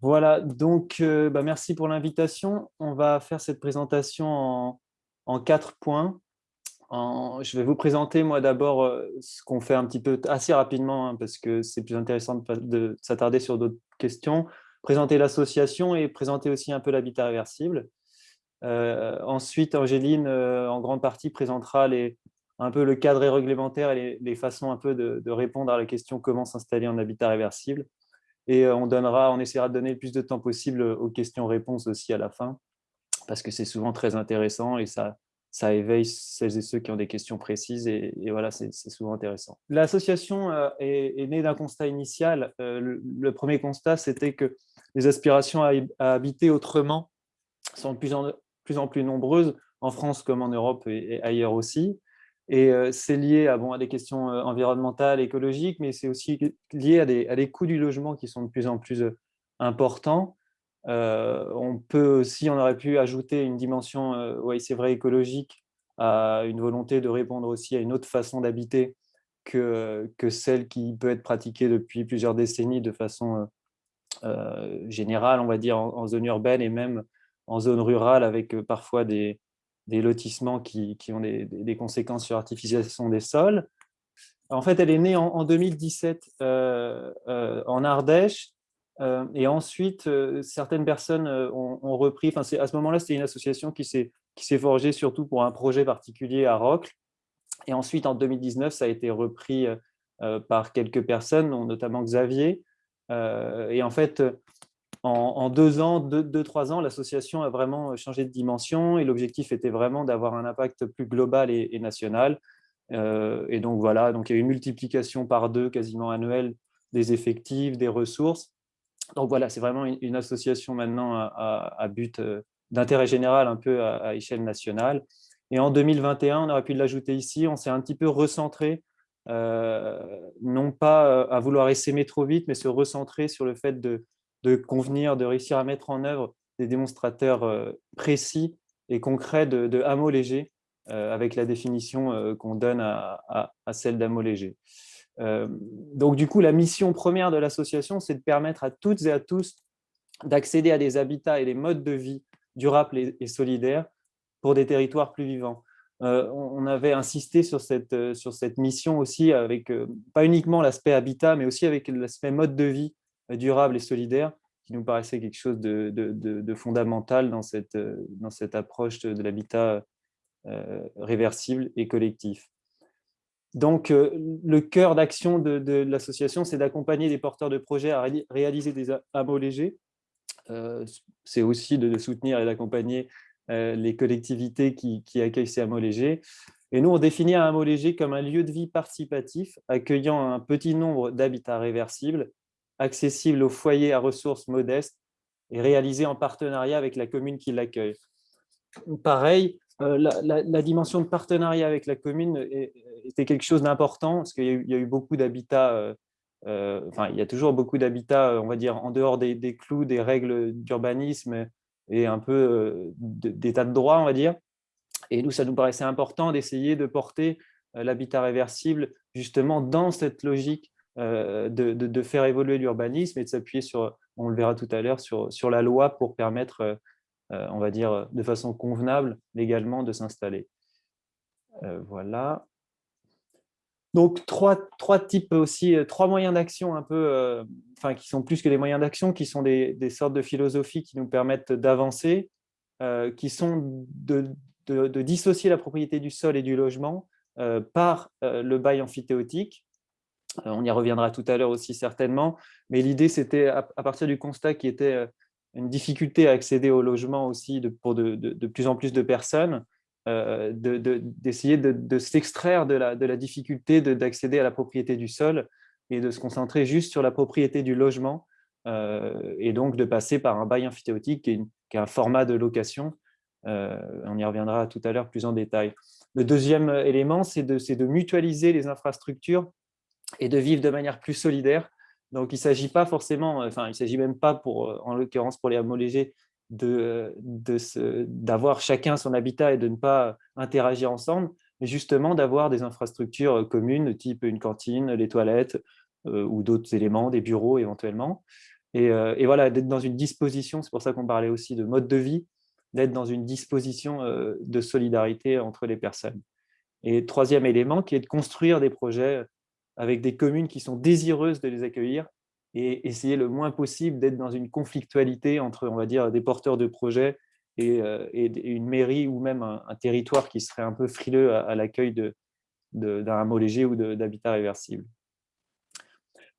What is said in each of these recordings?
Voilà, donc euh, bah, merci pour l'invitation. On va faire cette présentation en, quatre points. je vais vous présenter moi d'abord euh, ce qu'on fait un petit peu assez rapidement hein, parce que c'est plus intéressant de, s'attarder sur d'autres questions. Présenter l'association et présenter aussi un peu l'habitat réversible. Euh, ensuite, Angéline, en grande partie, présentera un peu le cadre réglementaire et les, façons un peu de, répondre à la question comment s'installer en habitat réversible? Et euh, on, donnera, on essaiera de donner le plus de temps possible aux questions-réponses aussi à la fin, parce que c'est souvent très intéressant et ça, ça éveille celles et ceux qui ont des questions précises et, voilà, c'est souvent intéressant. L'association euh, est, née d'un constat initial. Euh, le, premier constat, c'était que les aspirations à, habiter autrement sont de plus en plus nombreuses, en France comme en Europe et ailleurs aussi. Et c'est lié à, des questions environnementales, écologiques, mais c'est aussi lié à des, coûts du logement qui sont de plus en plus importants. on peut aussi, on aurait pu ajouter une dimension, oui, c'est vrai, écologique, à une volonté de répondre aussi à une autre façon d'habiter que, celle qui peut être pratiquée depuis plusieurs décennies de façon générale, on va dire, en, zone urbaine et même en zone rurale, avec parfois des, des lotissements qui, ont des, conséquences sur l'artificialisation des sols. En fait, elle est née en, 2017 euh, euh, en Ardèche, euh, et ensuite, certaines personnes ont, repris, enfin, à ce moment-là, c'était une association qui s'est forgée surtout pour un projet particulier à Rocle, et ensuite, en 2019, ça a été repris par quelques personnes, notamment Xavier, et en fait, en, deux ans, deux, trois ans, l'association a vraiment changé de dimension et l'objectif était vraiment d'avoir un impact plus global et, national. Euh, et donc voilà, donc il y a une multiplication par deux quasiment annuelle des effectifs, des ressources. Donc voilà, c'est vraiment une, association maintenant à, but euh, d'intérêt général, un peu à, échelle nationale. Et en 2021, on aurait pu l'ajouter ici, on s'est un petit peu recentré, euh, non pas à vouloir essaimer trop vite, mais se recentrer sur le fait de, de convenir, de réussir à mettre en œuvre des démonstrateurs euh, précis et concrets de, de hameaux légers euh, avec la définition euh, qu'on donne à, celle d'hameaux légers. donc du coup, la mission première de l'association, c'est de permettre à toutes et à tous d'accéder à des habitats et des modes de vie durables et, solidaires pour des territoires plus vivants. on avait insisté sur cette, sur cette mission aussi avec pas uniquement l'aspect habitat, mais aussi avec l'aspect mode de vie durable et solidaire, qui nous paraissait quelque chose de, fondamental dans cette, dans cette approche de, l'habitat euh, réversible et collectif. Donc, euh, le cœur d'action de, l'association, c'est d'accompagner les porteurs de projets à réaliser des hameaux légers. Euh, c'est aussi de, soutenir et d'accompagner les collectivités qui, qui, accueillent ces hameaux légers. Et nous, on définit un hameau léger comme un lieu de vie participatif accueillant un petit nombre d'habitats réversibles accessible aux foyers à ressources modestes et réalisé en partenariat avec la commune qui l'accueille. Pareil, euh, la, dimension de partenariat avec la commune était quelque chose d'important parce qu'il y, a eu beaucoup d'habitats, euh, euh, enfin il y a toujours beaucoup d'habitats, on va dire, en dehors des, clous, des règles d'urbanisme et un peu d'état de droit, on va dire. Et nous, ça nous paraissait important d'essayer de porter l'habitat réversible justement dans cette logique euh, de, faire évoluer l'urbanisme et de s'appuyer sur, on le verra tout à l'heure, sur, sur la loi pour permettre, euh, euh, on va dire, de façon convenable légalement de s'installer. voilà. Donc, trois, trois, types aussi, trois moyens d'action un peu, enfin, qui sont plus que des moyens d'action, qui sont des, sortes de philosophies qui nous permettent d'avancer, qui sont de, de, dissocier la propriété du sol et du logement par le bail amphithéotique, on y reviendra tout à l'heure aussi certainement, mais l'idée c'était à, partir du constat qui était euh, une difficulté à accéder au logement aussi pour de, plus en plus de personnes, euh, d'essayer de, s'extraire de la, de la difficulté d'accéder à la propriété du sol et de se concentrer juste sur la propriété du logement et donc de passer par un bail amphithéotique qui est, un format de location. on y reviendra tout à l'heure plus en détail. Le deuxième élément, c'est de mutualiser les infrastructures et de vivre de manière plus solidaire. Donc, il ne s'agit pas forcément, enfin, il ne s'agit même pas, pour, en l'occurrence pour les hameaux légers, d'avoir de, d'avoir chacun son habitat et de ne pas interagir ensemble, mais justement d'avoir des infrastructures communes, type une cantine, les toilettes euh, ou d'autres éléments, des bureaux éventuellement. Et voilà, d'être dans une disposition, c'est pour ça qu'on parlait aussi de mode de vie, d'être dans une disposition de solidarité entre les personnes. Et troisième élément, qui est de construire des projets avec des communes qui sont désireuses de les accueillir et essayer le moins possible d'être dans une conflictualité entre, on va dire, des porteurs de projets et, une mairie ou même un, territoire qui serait un peu frileux à, l'accueil d'un hameau léger ou d'habitat réversible.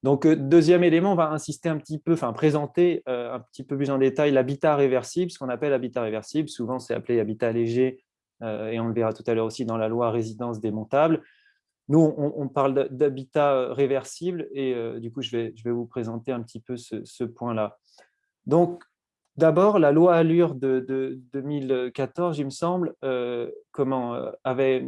Donc, deuxième élément, on va insister un petit peu, enfin présenter un petit peu plus en détail l'habitat réversible, ce qu'on appelle habitat réversible. Souvent, c'est appelé habitat léger et on le verra tout à l'heure aussi dans la loi résidence démontable. Nous, on, parle d'habitat réversible et du coup, je vais, vous présenter un petit peu ce, point-là. Donc, d'abord, la loi Allure de, 2014, il me semble, comment, avait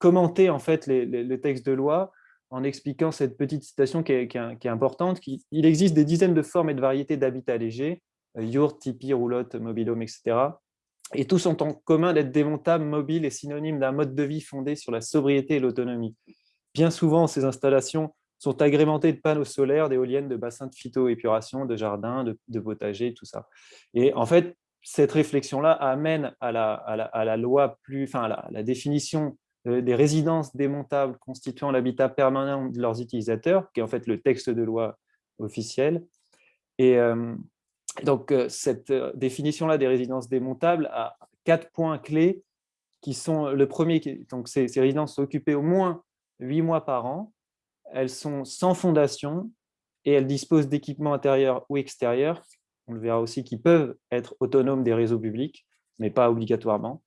commenté en fait les, de loi en expliquant cette petite citation qui est, importante. Il existe des dizaines de formes et de variétés d'habitat léger, yurt, tipi, roulotte, mobilhome, etc. Et tous ont en commun d'être démontables, mobiles et synonymes d'un mode de vie fondé sur la sobriété et l'autonomie. Bien souvent, ces installations sont agrémentées de panneaux solaires, d'éoliennes, de bassins de phytoépuration, de jardins, de, potagers, tout ça. Et en fait, cette réflexion-là amène à la, à la, loi plus, enfin, à la définition euh, des résidences démontables constituant l'habitat permanent de leurs utilisateurs, qui est en fait le texte de loi officiel. Et euh, donc, euh, cette définition-là des résidences démontables a quatre points clés qui sont le premier, donc ces, ces résidences sont occupées au moins huit mois par an, elles sont sans fondation et elles disposent d'équipements intérieurs ou extérieurs, on le verra aussi, qui peuvent être autonomes des réseaux publics, mais pas obligatoirement.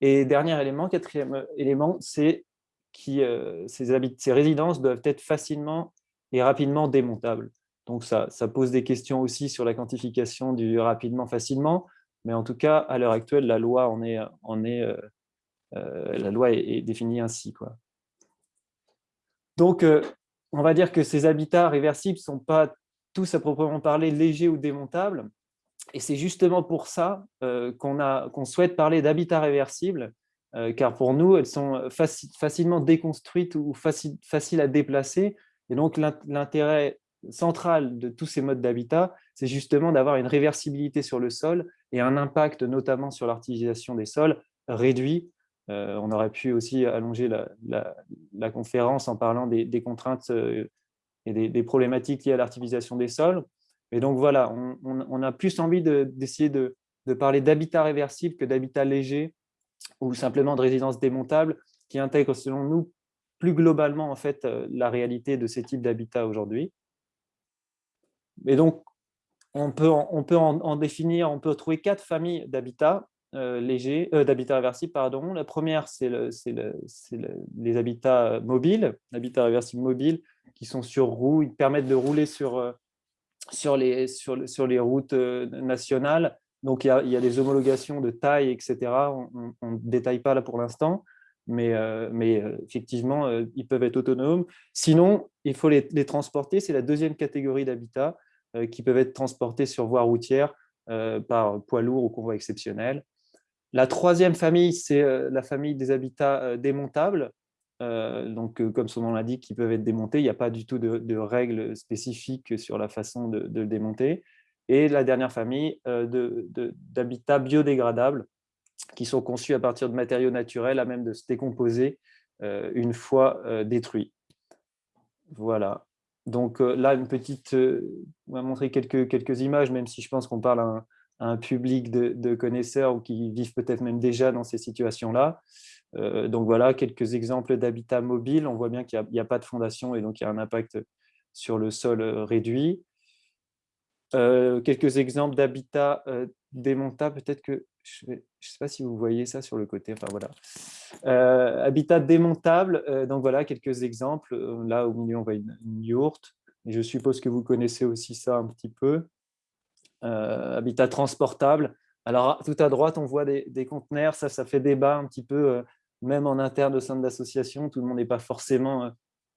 Et dernier élément, quatrième élément, c'est que euh, ces, résidences doivent être facilement et rapidement démontables. Donc ça, pose des questions aussi sur la quantification du rapidement, facilement, mais en tout cas, à l'heure actuelle, la loi, est, euh, euh, la loi est, définie ainsi. Quoi. Donc, on va dire que ces habitats réversibles ne sont pas tous à proprement parler légers ou démontables, et c'est justement pour ça euh, qu'on souhaite parler d'habitat réversible, euh, car pour nous, elles sont facilement déconstruites ou faciles à déplacer. Et donc, l'intérêt central de tous ces modes d'habitat, c'est justement d'avoir une réversibilité sur le sol et un impact notamment sur l'artificialisation des sols réduit. Euh, on aurait pu aussi allonger la, conférence en parlant des, contraintes et des, problématiques liées à l'artificialisation des sols. Et donc voilà, on, a plus envie d'essayer de, parler d'habitat réversible que d'habitat léger ou simplement de résidence démontable qui intègre selon nous plus globalement en fait euh, la réalité de ces types d'habitat aujourd'hui. Et donc, on peut, on peut en, définir, on peut trouver quatre familles d'habitats euh, légers, euh, d'habitat réversible, pardon. La première, c'est le, les habitats mobiles, l'habitat réversible mobile, qui sont sur roues, ils permettent de rouler sur, sur les, sur, les routes euh, nationales. Donc, il y, a, il y, a, des homologations de taille, etc. On ne détaille pas là pour l'instant, mais, euh, euh, effectivement, ils peuvent être autonomes. Sinon, il faut les, transporter. C'est la deuxième catégorie d'habitat qui peuvent être transportés sur voie routière par poids lourd ou convoi exceptionnel. La troisième famille, c'est la famille des habitats démontables. Euh, donc, euh, comme son nom l'indique, qui peuvent être démontés. Il n'y a pas du tout de, règles spécifiques sur la façon de, le démonter. Et la dernière famille euh, d'habitats biodégradables qui sont conçus à partir de matériaux naturels à même de se décomposer une fois détruits. Voilà. Donc là, une petite, on va montrer quelques, quelques images, même si je pense qu'on parle à un, public de, connaisseurs ou qui vivent peut-être même déjà dans ces situations-là. Euh, donc voilà, quelques exemples d'habitat mobile. On voit bien qu'il n'y a, pas de fondation et donc il y a un impact sur le sol euh, réduit. Euh, quelques exemples d'habitat démontable. Peut-être que, je ne sais pas si vous voyez ça sur le côté. Enfin voilà. habitat démontable. donc voilà, quelques exemples. Là, au milieu, on voit une, yourte. Et je suppose que vous connaissez aussi ça un petit peu. habitat transportable. Alors, tout à droite, on voit des, conteneurs. Ça, ça fait débat un petit peu même en interne au sein de l'association, tout le monde n'est pas forcément euh,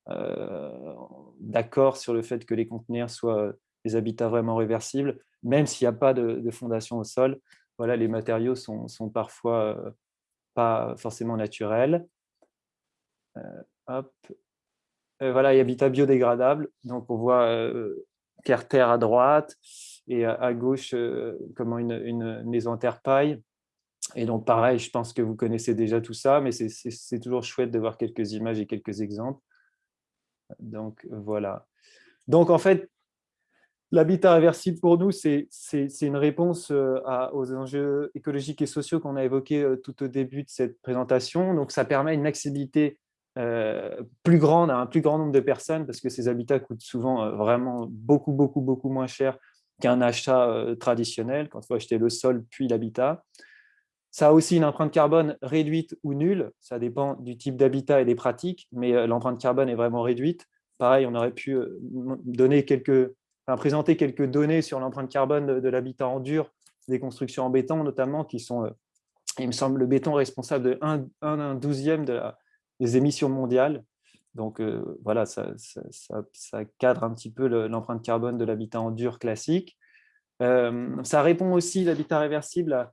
euh, d'accord sur le fait que les conteneurs soient euh, des habitats vraiment réversibles, même s'il n'y a pas de, fondation au sol. Voilà, les matériaux sont, sont parfois pas forcément naturels. hop. voilà, et habitat biodégradable. Donc, on voit terre-terre à droite et à, gauche, comment une, une, maison en terre paille. Et donc, pareil, je pense que vous connaissez déjà tout ça, mais c'est toujours chouette de voir quelques images et quelques exemples. Donc, voilà. Donc, en fait, l'habitat réversible pour nous, c'est une réponse euh, aux enjeux écologiques et sociaux qu'on a évoqués euh, tout au début de cette présentation. Donc, ça permet une accessibilité euh, plus grande à un plus grand nombre de personnes parce que ces habitats coûtent souvent vraiment beaucoup, beaucoup, beaucoup moins cher qu'un achat traditionnel quand il faut acheter le sol puis l'habitat. Ça a aussi une empreinte carbone réduite ou nulle, ça dépend du type d'habitat et des pratiques, mais l'empreinte carbone est vraiment réduite. Pareil, on aurait pu donner quelques présenter quelques données sur l'empreinte carbone de, l'habitat en dur, des constructions en béton notamment, qui sont, euh, il me semble, le béton responsable de 1, 1 douzième de des émissions mondiales. Donc euh, voilà, ça, cadre un petit peu l'empreinte carbone de l'habitat en dur classique. Euh, ça répond aussi, l'habitat réversible,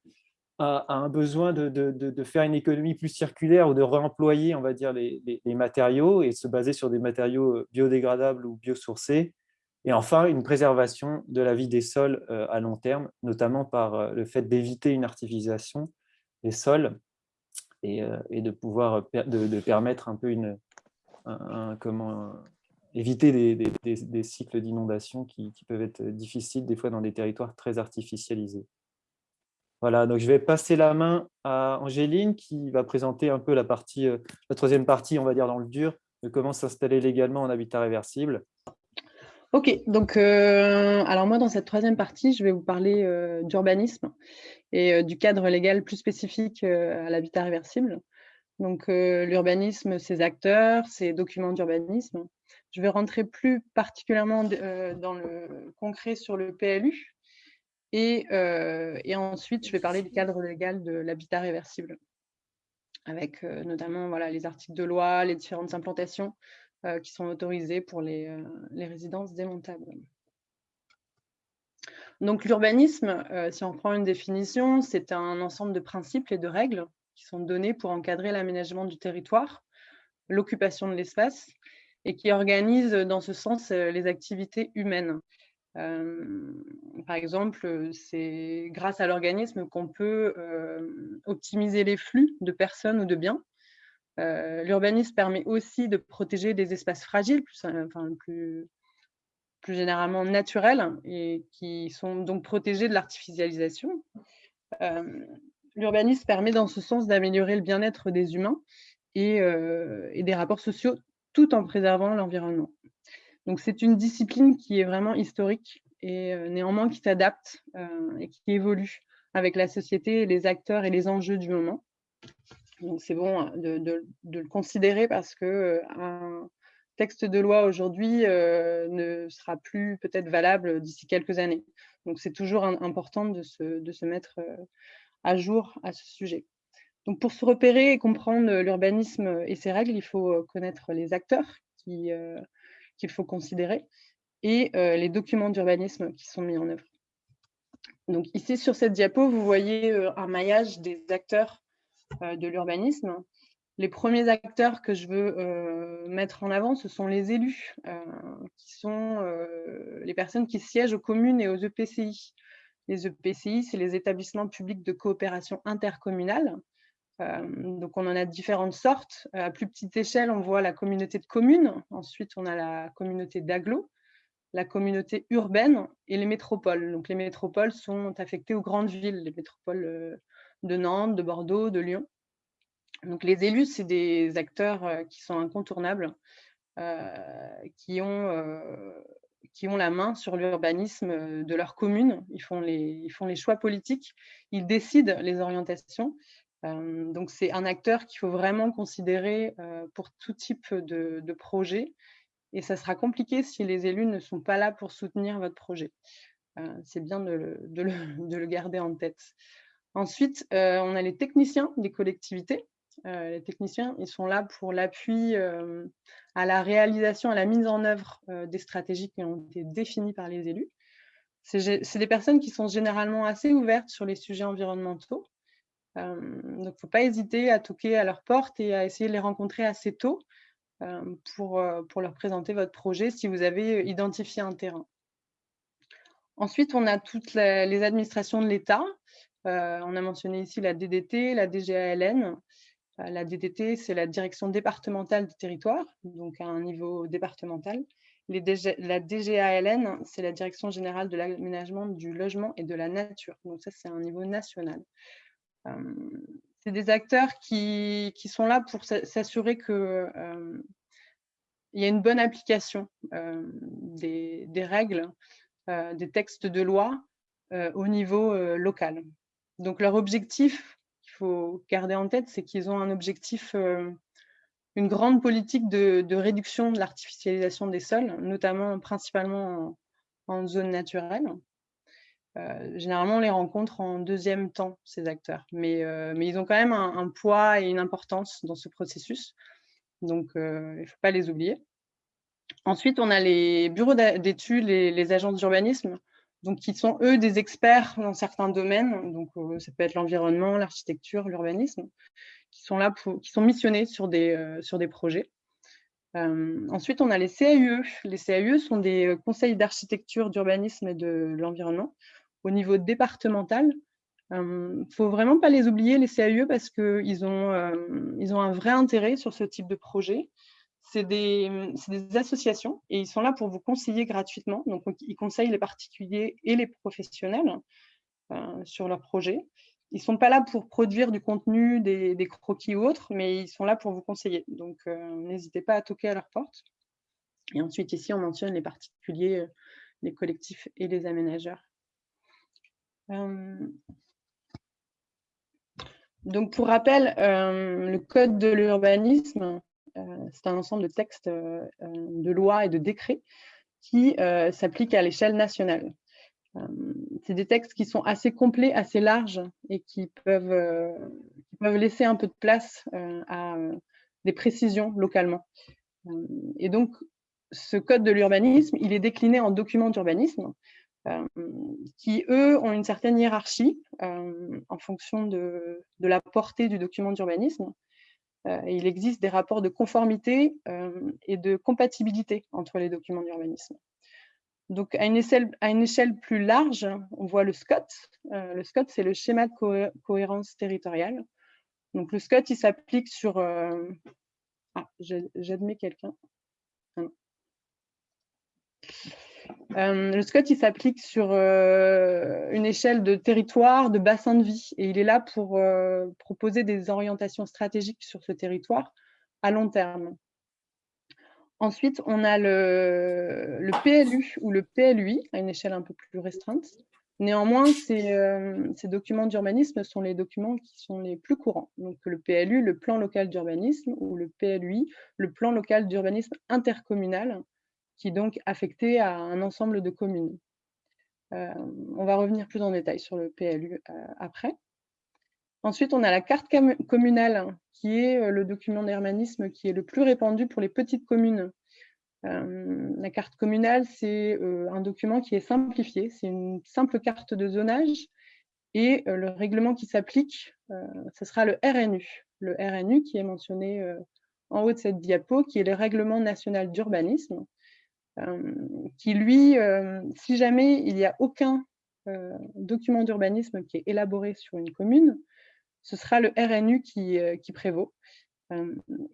à, un besoin de, faire une économie plus circulaire ou de réemployer, on va dire, les, les matériaux et se baser sur des matériaux biodégradables ou biosourcés et enfin, une préservation de la vie des sols euh, à long terme, notamment par euh, le fait d'éviter une artificialisation des sols et, euh, de pouvoir de, permettre un peu une, comment, éviter des, cycles d'inondation qui, peuvent être difficiles des fois dans des territoires très artificialisés. Voilà, donc je vais passer la main à Angéline qui va présenter un peu la, partie, la troisième partie, on va dire dans le dur, de comment s'installer légalement en habitat réversible. Ok, donc euh, alors moi dans cette troisième partie, je vais vous parler euh, d'urbanisme et euh, du cadre légal plus spécifique à l'habitat réversible. Donc l'urbanisme, ses acteurs, ses documents d'urbanisme. Je vais rentrer plus particulièrement dans le concret sur le PLU et, et, ensuite je vais parler du cadre légal de l'habitat réversible avec notamment voilà, les articles de loi, les différentes implantations, qui sont autorisées pour les, euh, résidences démontables. Donc l'urbanisme, euh, si on prend une définition, c'est un ensemble de principes et de règles qui sont donnés pour encadrer l'aménagement du territoire, l'occupation de l'espace et qui organise dans ce sens les activités humaines. par exemple, c'est grâce à l'organisme qu'on peut optimiser les flux de personnes ou de biens euh, l'urbanisme permet aussi de protéger des espaces fragiles, plus, euh, plus, généralement naturels, et qui sont donc protégés de l'artificialisation. Euh, l'urbanisme permet dans ce sens d'améliorer le bien-être des humains et, et, des rapports sociaux tout en préservant l'environnement. Donc c'est une discipline qui est vraiment historique et néanmoins qui s'adapte et qui évolue avec la société, les acteurs et les enjeux du moment. Donc c'est bon hein, de, le considérer parce que euh, un texte de loi aujourd'hui euh, ne sera plus peut-être valable d'ici quelques années. Donc c'est toujours important de se, mettre euh, à jour à ce sujet. Donc pour se repérer et comprendre l'urbanisme et ses règles, il faut connaître les acteurs qu'il faut considérer et les documents d'urbanisme qui sont mis en œuvre. Donc ici sur cette diapo, vous voyez un maillage des acteurs de l'urbanisme. Les premiers acteurs que je veux euh, mettre en avant, ce sont les élus, euh, qui sont les personnes qui siègent aux communes et aux EPCI. Les EPCI, c'est les établissements publics de coopération intercommunale. donc, on en a différentes sortes. À plus petite échelle, on voit la communauté de communes. Ensuite, on a la communauté d'agglo, la communauté urbaine et les métropoles. Donc, les métropoles sont affectées aux grandes villes, les métropoles de Nantes, de Bordeaux, de Lyon. Donc les élus, c'est des acteurs euh, qui sont incontournables, euh, qui, ont, euh, qui ont la main sur l'urbanisme de leur commune. Ils font, les, ils font les choix politiques, ils décident les orientations. donc c'est un acteur qu'il faut vraiment considérer pour tout type de, projet. Et ça sera compliqué si les élus ne sont pas là pour soutenir votre projet. c'est bien de le, garder en tête. Ensuite, euh, on a les techniciens des collectivités. Euh, les techniciens, ils sont là pour l'appui euh, à la réalisation, à la mise en œuvre des stratégies qui ont été définies par les élus. C'est des personnes qui sont généralement assez ouvertes sur les sujets environnementaux. donc, il ne faut pas hésiter à toquer à leur porte et à essayer de les rencontrer assez tôt pour, pour leur présenter votre projet si vous avez identifié un terrain. Ensuite, on a toutes les administrations de l'État. Euh, on a mentionné ici la DDT, la DGALN. Euh, la DDT, c'est la direction départementale du territoire, donc à un niveau départemental. La DGALN, c'est la direction générale de l'aménagement du logement et de la nature. Donc ça, c'est un niveau national. Euh, c'est des acteurs qui, sont là pour s'assurer qu'il y a une bonne application des, règles des textes de loi au niveau local. Donc leur objectif, il faut garder en tête, c'est qu'ils ont un objectif, une grande politique de, réduction de l'artificialisation des sols, notamment principalement en, zone naturelle. généralement, on les rencontre en deuxième temps, ces acteurs, mais, mais ils ont quand même un, poids et une importance dans ce processus, donc il ne faut pas les oublier. Ensuite, on a les bureaux d'études, les agences d'urbanisme, donc qui sont eux des experts dans certains domaines. Donc euh, ça peut être l'environnement, l'architecture, l'urbanisme, qui sont là missionnés sur des euh, projets. Euh, ensuite, on a les CAUE. Les CAUE sont des conseils d'architecture, d'urbanisme et de l'environnement au niveau départemental. Il ne faut vraiment pas les oublier, les CAUE, parce qu'ils ont, ils ont un vrai intérêt sur ce type de projet c'est des, associations et ils sont là pour vous conseiller gratuitement. Donc, ils conseillent les particuliers et les professionnels euh, sur leurs projets. Ils ne sont pas là pour produire du contenu, des, croquis ou autres, mais ils sont là pour vous conseiller. Donc, euh, n'hésitez pas à toquer à leur porte. Et ensuite, ici, on mentionne les particuliers, euh, les collectifs et les aménageurs. donc, pour rappel, le code de l'urbanisme, c'est un ensemble de textes euh, euh, de lois et de décrets qui s'appliquent à l'échelle nationale. c'est des textes qui sont assez complets, assez larges et qui peuvent, laisser un peu de place à des précisions localement. et donc, ce code de l'urbanisme, il est décliné en documents d'urbanisme qui, eux, ont une certaine hiérarchie en fonction de, la portée du document d'urbanisme. Euh, il existe des rapports de conformité euh, et de compatibilité entre les documents d'urbanisme. Donc, à une, échelle, plus large, on voit le SCOT. Euh, le SCOT, c'est le schéma de cohérence territoriale. Donc, le SCOT, il s'applique sur... Ah, j'admets quelqu'un. Ah euh, le SCOT, s'applique sur euh, une échelle de territoire, de bassin de vie, et il est là pour euh, proposer des orientations stratégiques sur ce territoire à long terme. Ensuite, on a le, PLU ou le PLUI à une échelle un peu plus restreinte. Néanmoins, ces, ces documents d'urbanisme sont les documents qui sont les plus courants. Donc, le PLU, le plan local d'urbanisme, ou le PLUI, le plan local d'urbanisme intercommunal, qui est donc affecté à un ensemble de communes. Euh, on va revenir plus en détail sur le PLU euh, après. Ensuite, on a la carte communale, qui est euh, le document d'hermanisme qui est le plus répandu pour les petites communes. la carte communale, c'est un document qui est simplifié, c'est une simple carte de zonage, et le règlement qui s'applique, ce sera le RNU. Le RNU qui est mentionné en haut de cette diapo, qui est le règlement national d'urbanisme, qui lui, euh, si jamais il n'y a aucun euh, document d'urbanisme qui est élaboré sur une commune, ce sera le RNU qui, prévaut.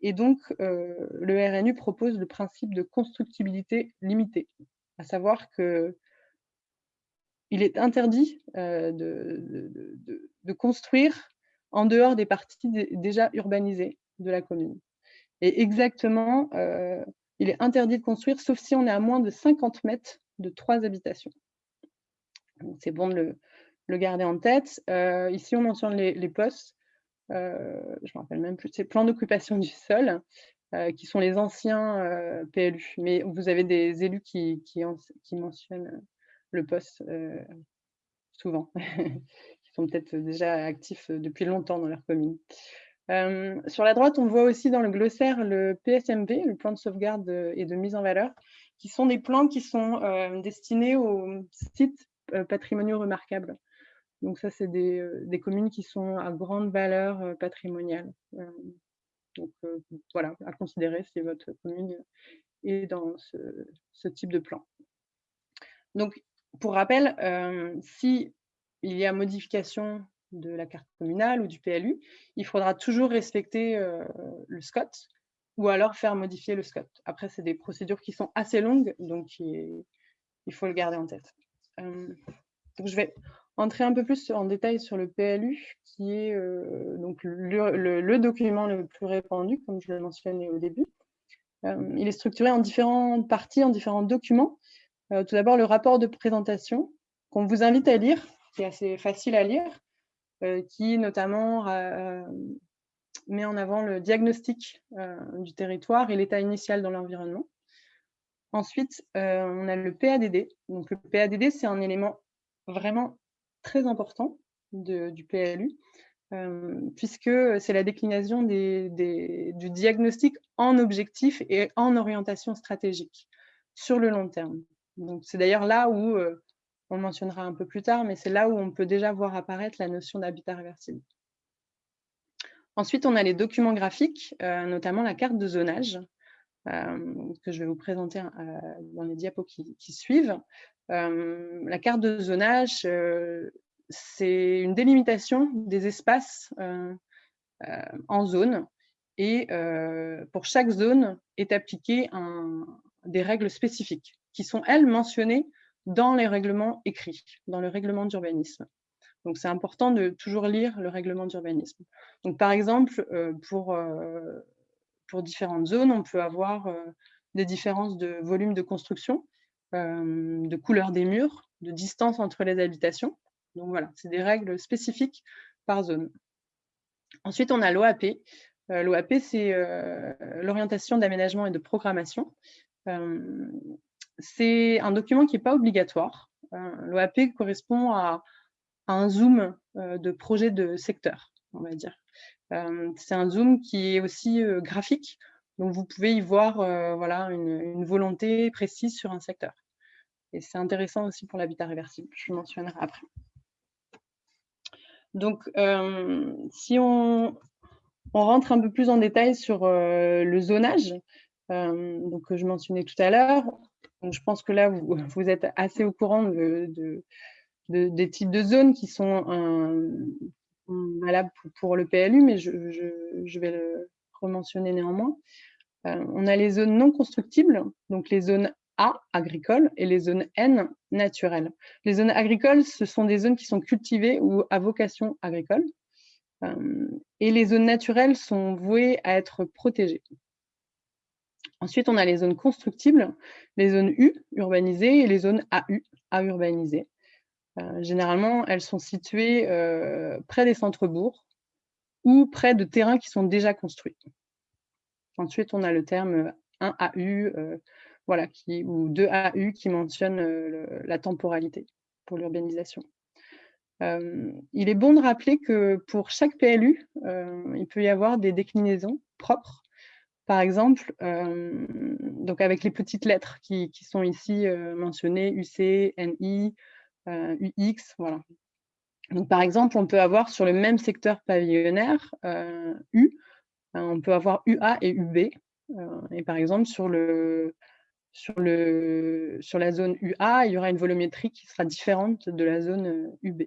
et donc, le RNU propose le principe de constructibilité limitée, à savoir que il est interdit de, construire en dehors des parties déjà urbanisées de la commune. Et exactement, il est interdit de construire, sauf si on est à moins de 50 mètres de trois habitations. C'est bon de le, garder en tête. Euh, ici, on mentionne les, postes. Euh, je ne me rappelle même plus. C'est plans d'occupation du sol, euh, qui sont les anciens PLU. Mais vous avez des élus qui, mentionnent le poste souvent, qui sont peut-être déjà actifs depuis longtemps dans leur commune. Euh, sur la droite, on voit aussi dans le glossaire le PSMV, le plan de sauvegarde et de mise en valeur, qui sont des plans qui sont euh, destinés aux sites euh, patrimoniaux remarquables. Donc ça, c'est des, communes qui sont à grande valeur patrimoniale. donc voilà, à considérer si votre commune est dans ce, ce type de plan. Donc pour rappel, si il y a modification de la carte communale ou du PLU, il faudra toujours respecter le SCOT ou alors faire modifier le SCOT. Après, c'est des procédures qui sont assez longues, donc il, faut le garder en tête. donc je vais entrer un peu plus en détail sur le PLU, qui est donc le, document le plus répandu, comme je l'ai mentionné au début. il est structuré en différentes parties, en différents documents. tout d'abord, le rapport de présentation, qu'on vous invite à lire, qui est assez facile à lire, euh, qui notamment euh, met en avant le diagnostic euh, du territoire et l'état initial dans l'environnement. Ensuite, on a le PADD. Donc, le PADD, c'est un élément vraiment très important du PLU, puisque c'est la décliнаison du diagnostic en objectif et en orientation stratégique sur le long terme. C'est d'ailleurs là où on le mentionnera un peu plus tard, mais c'est là où on peut déjà voir apparaître la notion d'habitat réversible. Ensuite, on a les documents graphiques, euh, notamment la carte de zonage, euh, que je vais vous présenter euh, dans les diapos qui, suivent. la carte de zonage, c'est une délimitation des espaces en zone, et pour chaque zone est appliquée des règles spécifiques qui sont, elles, mentionnées dans les règlements écrits, dans le règlement d'urbanisme. Donc, c'est important de toujours lire le règlement d'urbanisme. Donc, par exemple, euh, pour, euh, pour différentes zones, on peut avoir euh, des différences de volume de construction, de couleur des murs, de distance entre les habitations. Donc, voilà, c'est des règles spécifiques par zone. Ensuite, on a l'OAP. L'OAP, c'est l'orientation d'aménagement et de programmation c'est un document qui n'est pas obligatoire. Euh, L'OAP correspond à, un zoom euh, de projet de secteur, on va dire. Euh, c'est un zoom qui est aussi graphique, donc vous pouvez y voir voilà, une, volonté précise sur un secteur. Et c'est intéressant aussi pour l'habitat réversible, je mentionnerai après. Donc, si on, rentre un peu plus en détail sur le zonage, donc je mentionnais tout à l'heure, je pense que là, vous, êtes assez au courant de, des types de zones qui sont valables pour, le PLU, mais je, vais le rementionner néanmoins. Euh, on a les zones non constructibles, donc les zones A, agricoles, et les zones N, naturelles. Les zones agricoles, ce sont des zones qui sont cultivées ou à vocation agricole. Euh, et les zones naturelles sont vouées à être protégées. Ensuite, on a les zones constructibles, les zones U, urbanisées, et les zones AU, à urbaniser. Euh, généralement, elles sont situées euh, près des centres-bourgs ou près de terrains qui sont déjà construits. Ensuite, on a le terme 1AU euh, voilà, ou 2AU qui mentionne la temporalité pour l'urbanisation. il est bon de rappeler que pour chaque PLU, il peut y avoir des déclinaisons propres par exemple, euh, donc avec les petites lettres qui, sont ici euh, mentionnées, UC, NI, euh, UX, voilà. Donc, par exemple, on peut avoir sur le même secteur pavillonnaire U, on peut avoir UA et UB. et par exemple, sur, le, sur, le, sur la zone UA, il y aura une volumétrie qui sera différente de la zone UB.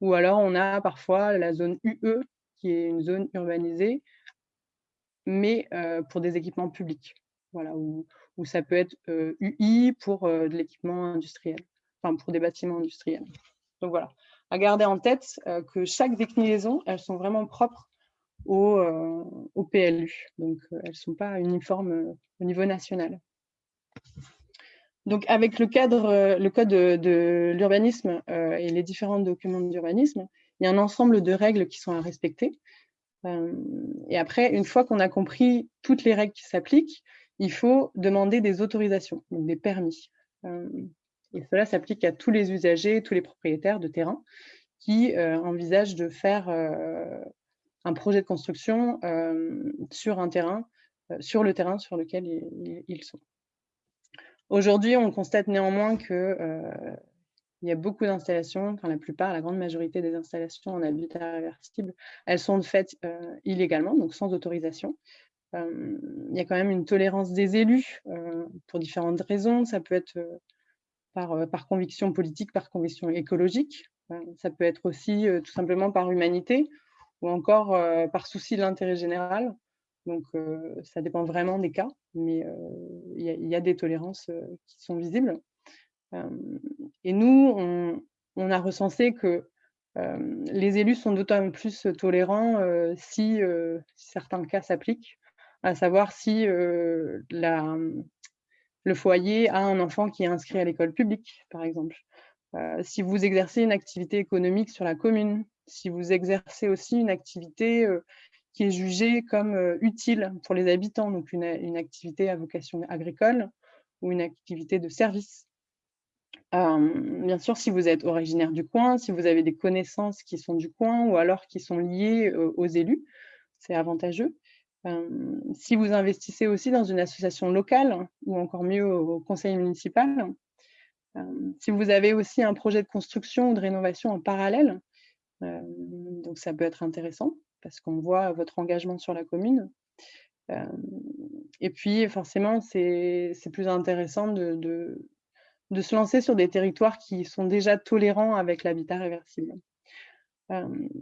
Ou alors, on a parfois la zone UE, qui est une zone urbanisée, mais pour des équipements publics. Voilà, où, ça peut être UI pour de l'équipement industriel, enfin pour des bâtiments industriels. Donc voilà, à garder en tête que chaque déclinaison, elles sont vraiment propres au, au PLU. Donc elles ne sont pas uniformes au niveau national. Donc, avec le cadre, le code de, l'urbanisme et les différents documents d'urbanisme, il y a un ensemble de règles qui sont à respecter. Euh, et après, une fois qu'on a compris toutes les règles qui s'appliquent, il faut demander des autorisations, donc des permis. Euh, et cela s'applique à tous les usagers, tous les propriétaires de terrain qui euh, envisagent de faire un projet de construction sur un terrain, sur le terrain sur lequel ils sont. Aujourd'hui, on constate néanmoins que il y a beaucoup d'installations, enfin la plupart, la grande majorité des installations en habitat réversible, elles sont faites euh, illégalement, donc sans autorisation. Euh, il y a quand même une tolérance des élus euh, pour différentes raisons. Ça peut être par, par, conviction politique, par conviction écologique. Ça peut être aussi tout simplement par humanité ou encore par souci de l'intérêt général. Donc, ça dépend vraiment des cas, mais il y, y, a des tolérances qui sont visibles. Et nous, on, a recensé que les élus sont d'autant plus tolérants si, certains cas s'appliquent, à savoir si le foyer a un enfant qui est inscrit à l'école publique, par exemple. si vous exercez une activité économique sur la commune, si vous exercez aussi une activité qui est jugée comme utile pour les habitants, donc une, activité à vocation agricole ou une activité de service. Bien sûr, si vous êtes originaire du coin, si vous avez des connaissances qui sont du coin ou alors qui sont liées aux élus, c'est avantageux. si vous investissez aussi dans une association locale ou encore mieux au conseil municipal, si vous avez aussi un projet de construction ou de rénovation en parallèle, donc ça peut être intéressant parce qu'on voit votre engagement sur la commune. et puis forcément, c'est plus intéressant de, se lancer sur des territoires qui sont déjà tolérants avec l'habitat réversible.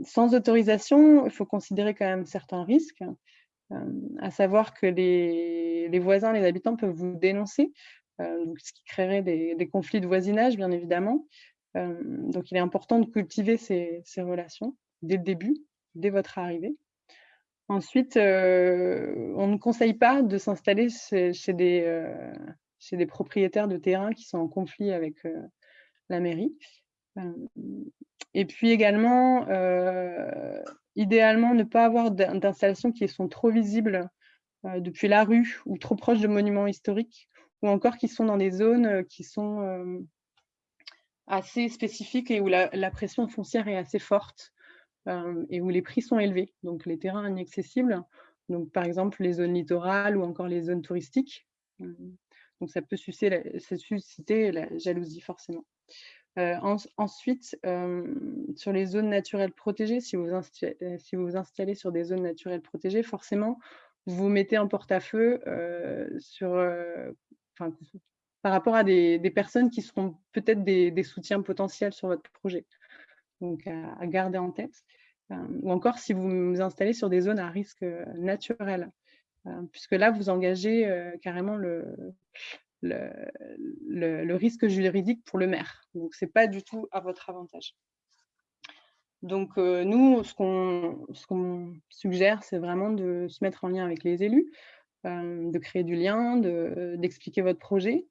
sans autorisation, il faut considérer quand même certains risques, à savoir que les, voisins, les habitants peuvent vous dénoncer, donc ce qui créerait des, conflits de voisinage, bien évidemment, donc, il est important de cultiver ces, relations dès le début, dès votre arrivée. Ensuite, on ne conseille pas de s'installer chez, des, chez, des, propriétaires de terrain qui sont en conflit avec la mairie. Et puis également, idéalement, ne pas avoir d'installations qui sont trop visibles depuis la rue ou trop proches de monuments historiques ou encore qui sont dans des zones qui sont assez spécifique et où la, pression foncière est assez forte euh, et où les prix sont élevés, donc les terrains inaccessibles, donc par exemple les zones littorales ou encore les zones touristiques. Euh, donc ça peut susciter la, jalousie forcément. Euh, ensuite, sur les zones naturelles protégées, si vous, si vous vous installez sur des zones naturelles protégées, forcément, vous vous mettez en porte-à-feu par rapport à des, personnes qui seront peut-être des, soutiens potentiels sur votre projet. Donc, à, garder en tête. Euh, ou encore, si vous vous installez sur des zones à risque euh, naturel, euh, puisque là, vous engagez carrément le, risque juridique pour le maire. Donc, ce n'est pas du tout à votre avantage. Donc, nous, ce qu'on suggère, c'est vraiment de se mettre en lien avec les élus, de créer du lien, d'expliquer votre projet,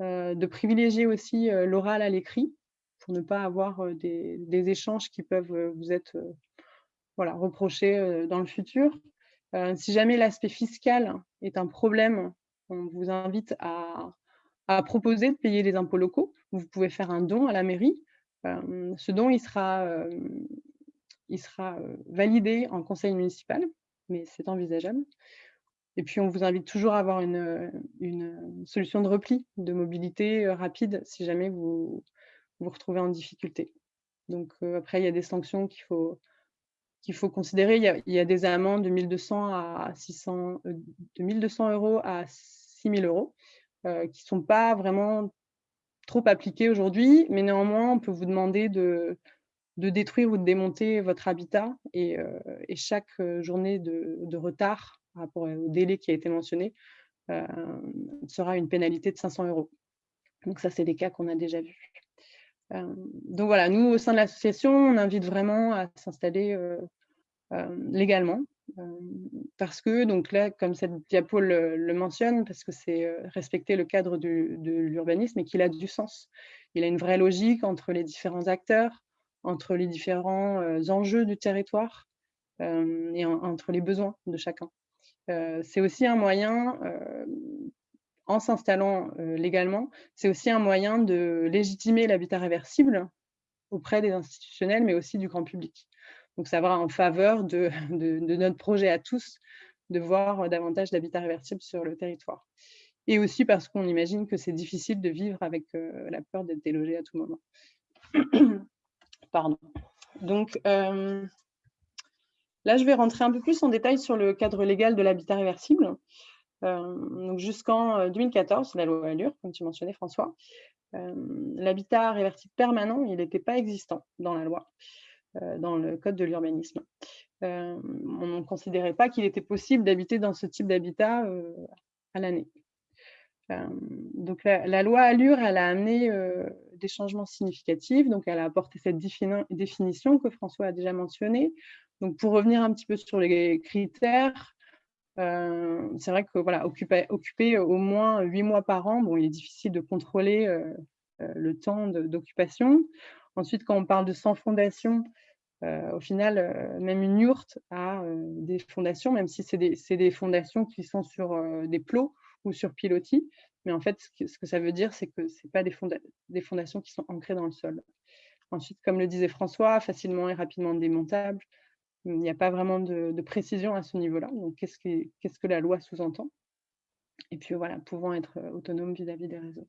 euh, de privilégier aussi euh, l'oral à l'écrit pour ne pas avoir euh, des, échanges qui peuvent vous être voilà, reprochés dans le futur. Si jamais l'aspect fiscal est un problème, on vous invite à, proposer de payer les impôts locaux. Vous pouvez faire un don à la mairie. ce don, il sera, sera validé en conseil municipal, mais c'est envisageable. Et puis, on vous invite toujours à avoir une, solution de repli, de mobilité euh, rapide, si jamais vous vous retrouvez en difficulté. Donc, euh, après, il y a des sanctions qu'il faut, qu'il faut considérer. Il y, a, des amendes de 1200, à 600, euh, de 1200 euros à 6000 euros qui ne sont pas vraiment trop appliquées aujourd'hui, mais néanmoins, on peut vous demander de, de détruire ou de démonter votre habitat et, chaque journée de retard par rapport au délai qui a été mentionné, euh, sera une pénalité de 500 euros. Donc ça, c'est des cas qu'on a déjà vus. Euh, donc voilà, nous, au sein de l'association, on invite vraiment à s'installer euh, légalement. parce que, donc là, comme cette diapo le, mentionne, parce que c'est respecter le cadre de l'urbanisme et qu'il a du sens. Il a une vraie logique entre les différents acteurs, entre les différents enjeux du territoire et entre les besoins de chacun. Euh, c'est aussi un moyen, euh, en s'installant euh, légalement, c'est aussi un moyen de légitimer l'habitat réversible auprès des institutionnels, mais aussi du grand public. Donc, ça va en faveur de, notre projet à tous de voir davantage d'habitat réversible sur le territoire. Et aussi parce qu'on imagine que c'est difficile de vivre avec la peur d'être délogé à tout moment. Pardon. Donc, Là, je vais rentrer un peu plus en détail sur le cadre légal de l'habitat réversible. Euh, Jusqu'en 2014, euh, la loi Allure, comme tu mentionnais François, L'habitat réversible permanent, n'était pas existant dans la loi, dans le code de l'urbanisme. on ne considérait pas qu'il était possible d'habiter dans ce type d'habitat à l'année. donc la, loi Allure, elle a amené des changements significatifs. Donc elle a apporté cette définition que François a déjà mentionnée. Donc pour revenir un petit peu sur les critères, c'est vrai que voilà, occuper, au moins huit mois par an, bon, il est difficile de contrôler le temps d'occupation. Ensuite, quand on parle de sans fondation, au final, même une yourte a des fondations, même si c'est des, fondations qui sont sur des plots ou sur pilotis. Mais en fait, ce que, ça veut dire, c'est que ce pas des, des, fondations qui sont ancrées dans le sol. Ensuite, comme le disait François, facilement et rapidement démontables, il n'y a pas vraiment de, précision à ce niveau-là. Donc, qu'est-ce que, la loi sous-entend? Et puis, voilà, pouvant être euh, autonome vis-à-vis des réseaux.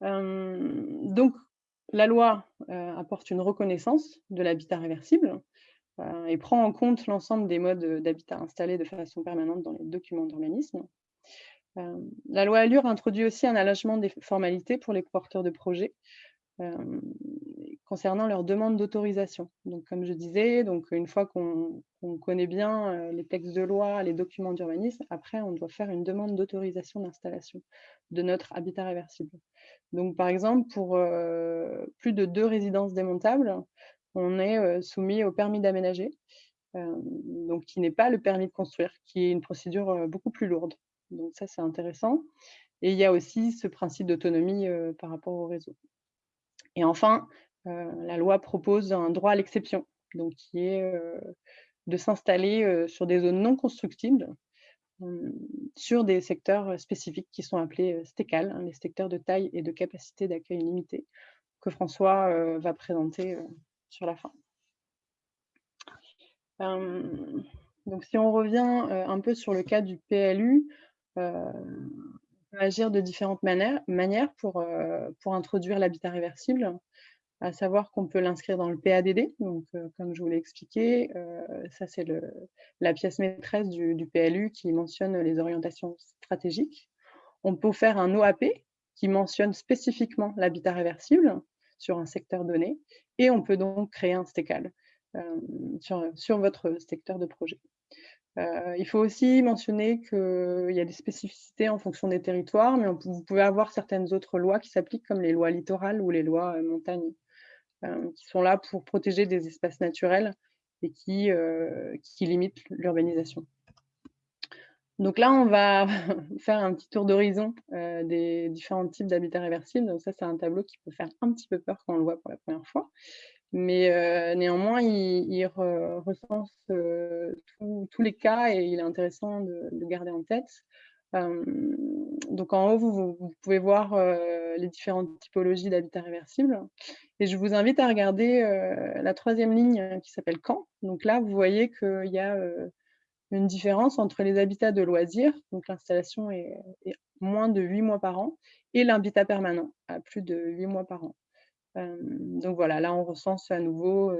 donc, la loi euh, apporte une reconnaissance de l'habitat réversible euh, et prend en compte l'ensemble des modes d'habitat installés de façon permanente dans les documents d'urbanisme. la loi Allure introduit aussi un allègement des formalités pour les porteurs de projets concernant leur demande d'autorisation. Donc, comme je disais, donc une fois qu'on connaît bien les textes de loi, les documents d'urbanisme, après, on doit faire une demande d'autorisation d'installation de notre habitat réversible. Donc, par exemple, pour plus de deux résidences démontables, on est soumis au permis d'aménager, donc qui n'est pas le permis de construire, qui est une procédure beaucoup plus lourde. Donc ça, c'est intéressant. Et il y a aussi ce principe d'autonomie par rapport au réseau. Et enfin, euh, la loi propose un droit à l'exception, donc qui est euh, de s'installer euh, sur des zones non constructibles sur des secteurs spécifiques qui sont appelés STECAL, hein, les secteurs de taille et de capacité d'accueil limitée, que François va présenter sur la fin. donc si on revient un peu sur le cas du PLU, peut agir de différentes manières, manières pour, introduire l'habitat réversible à savoir qu'on peut l'inscrire dans le PADD. Euh, comme je vous l'ai expliqué, euh, ça c'est la pièce maîtresse du, PLU qui mentionne les orientations stratégiques. On peut faire un OAP qui mentionne spécifiquement l'habitat réversible sur un secteur donné, et on peut donc créer un STECAL euh, sur, votre secteur de projet. Il faut aussi mentionner qu'il y a des spécificités en fonction des territoires, mais vous pouvez avoir certaines autres lois qui s'appliquent, comme les lois littorales ou les lois montagne. Euh, qui sont là pour protéger des espaces naturels et qui, euh, qui limitent l'urbanisation. Donc là, on va faire un petit tour d'horizon euh, des différents types d'habitats réversibles. Donc ça, c'est un tableau qui peut faire un petit peu peur quand on le voit pour la première fois. Mais néanmoins, il, recense tous les cas et il est intéressant de, de garder en tête donc en haut, vous, pouvez voir les différentes typologies d'habitat réversible. Et je vous invite à regarder la troisième ligne qui s'appelle Camp. Donc là, vous voyez qu'il y a une différence entre les habitats de loisirs, donc l'installation est, moins de 8 mois par an, et l'habitat permanent, à plus de 8 mois par an. Donc voilà, là on recense à nouveau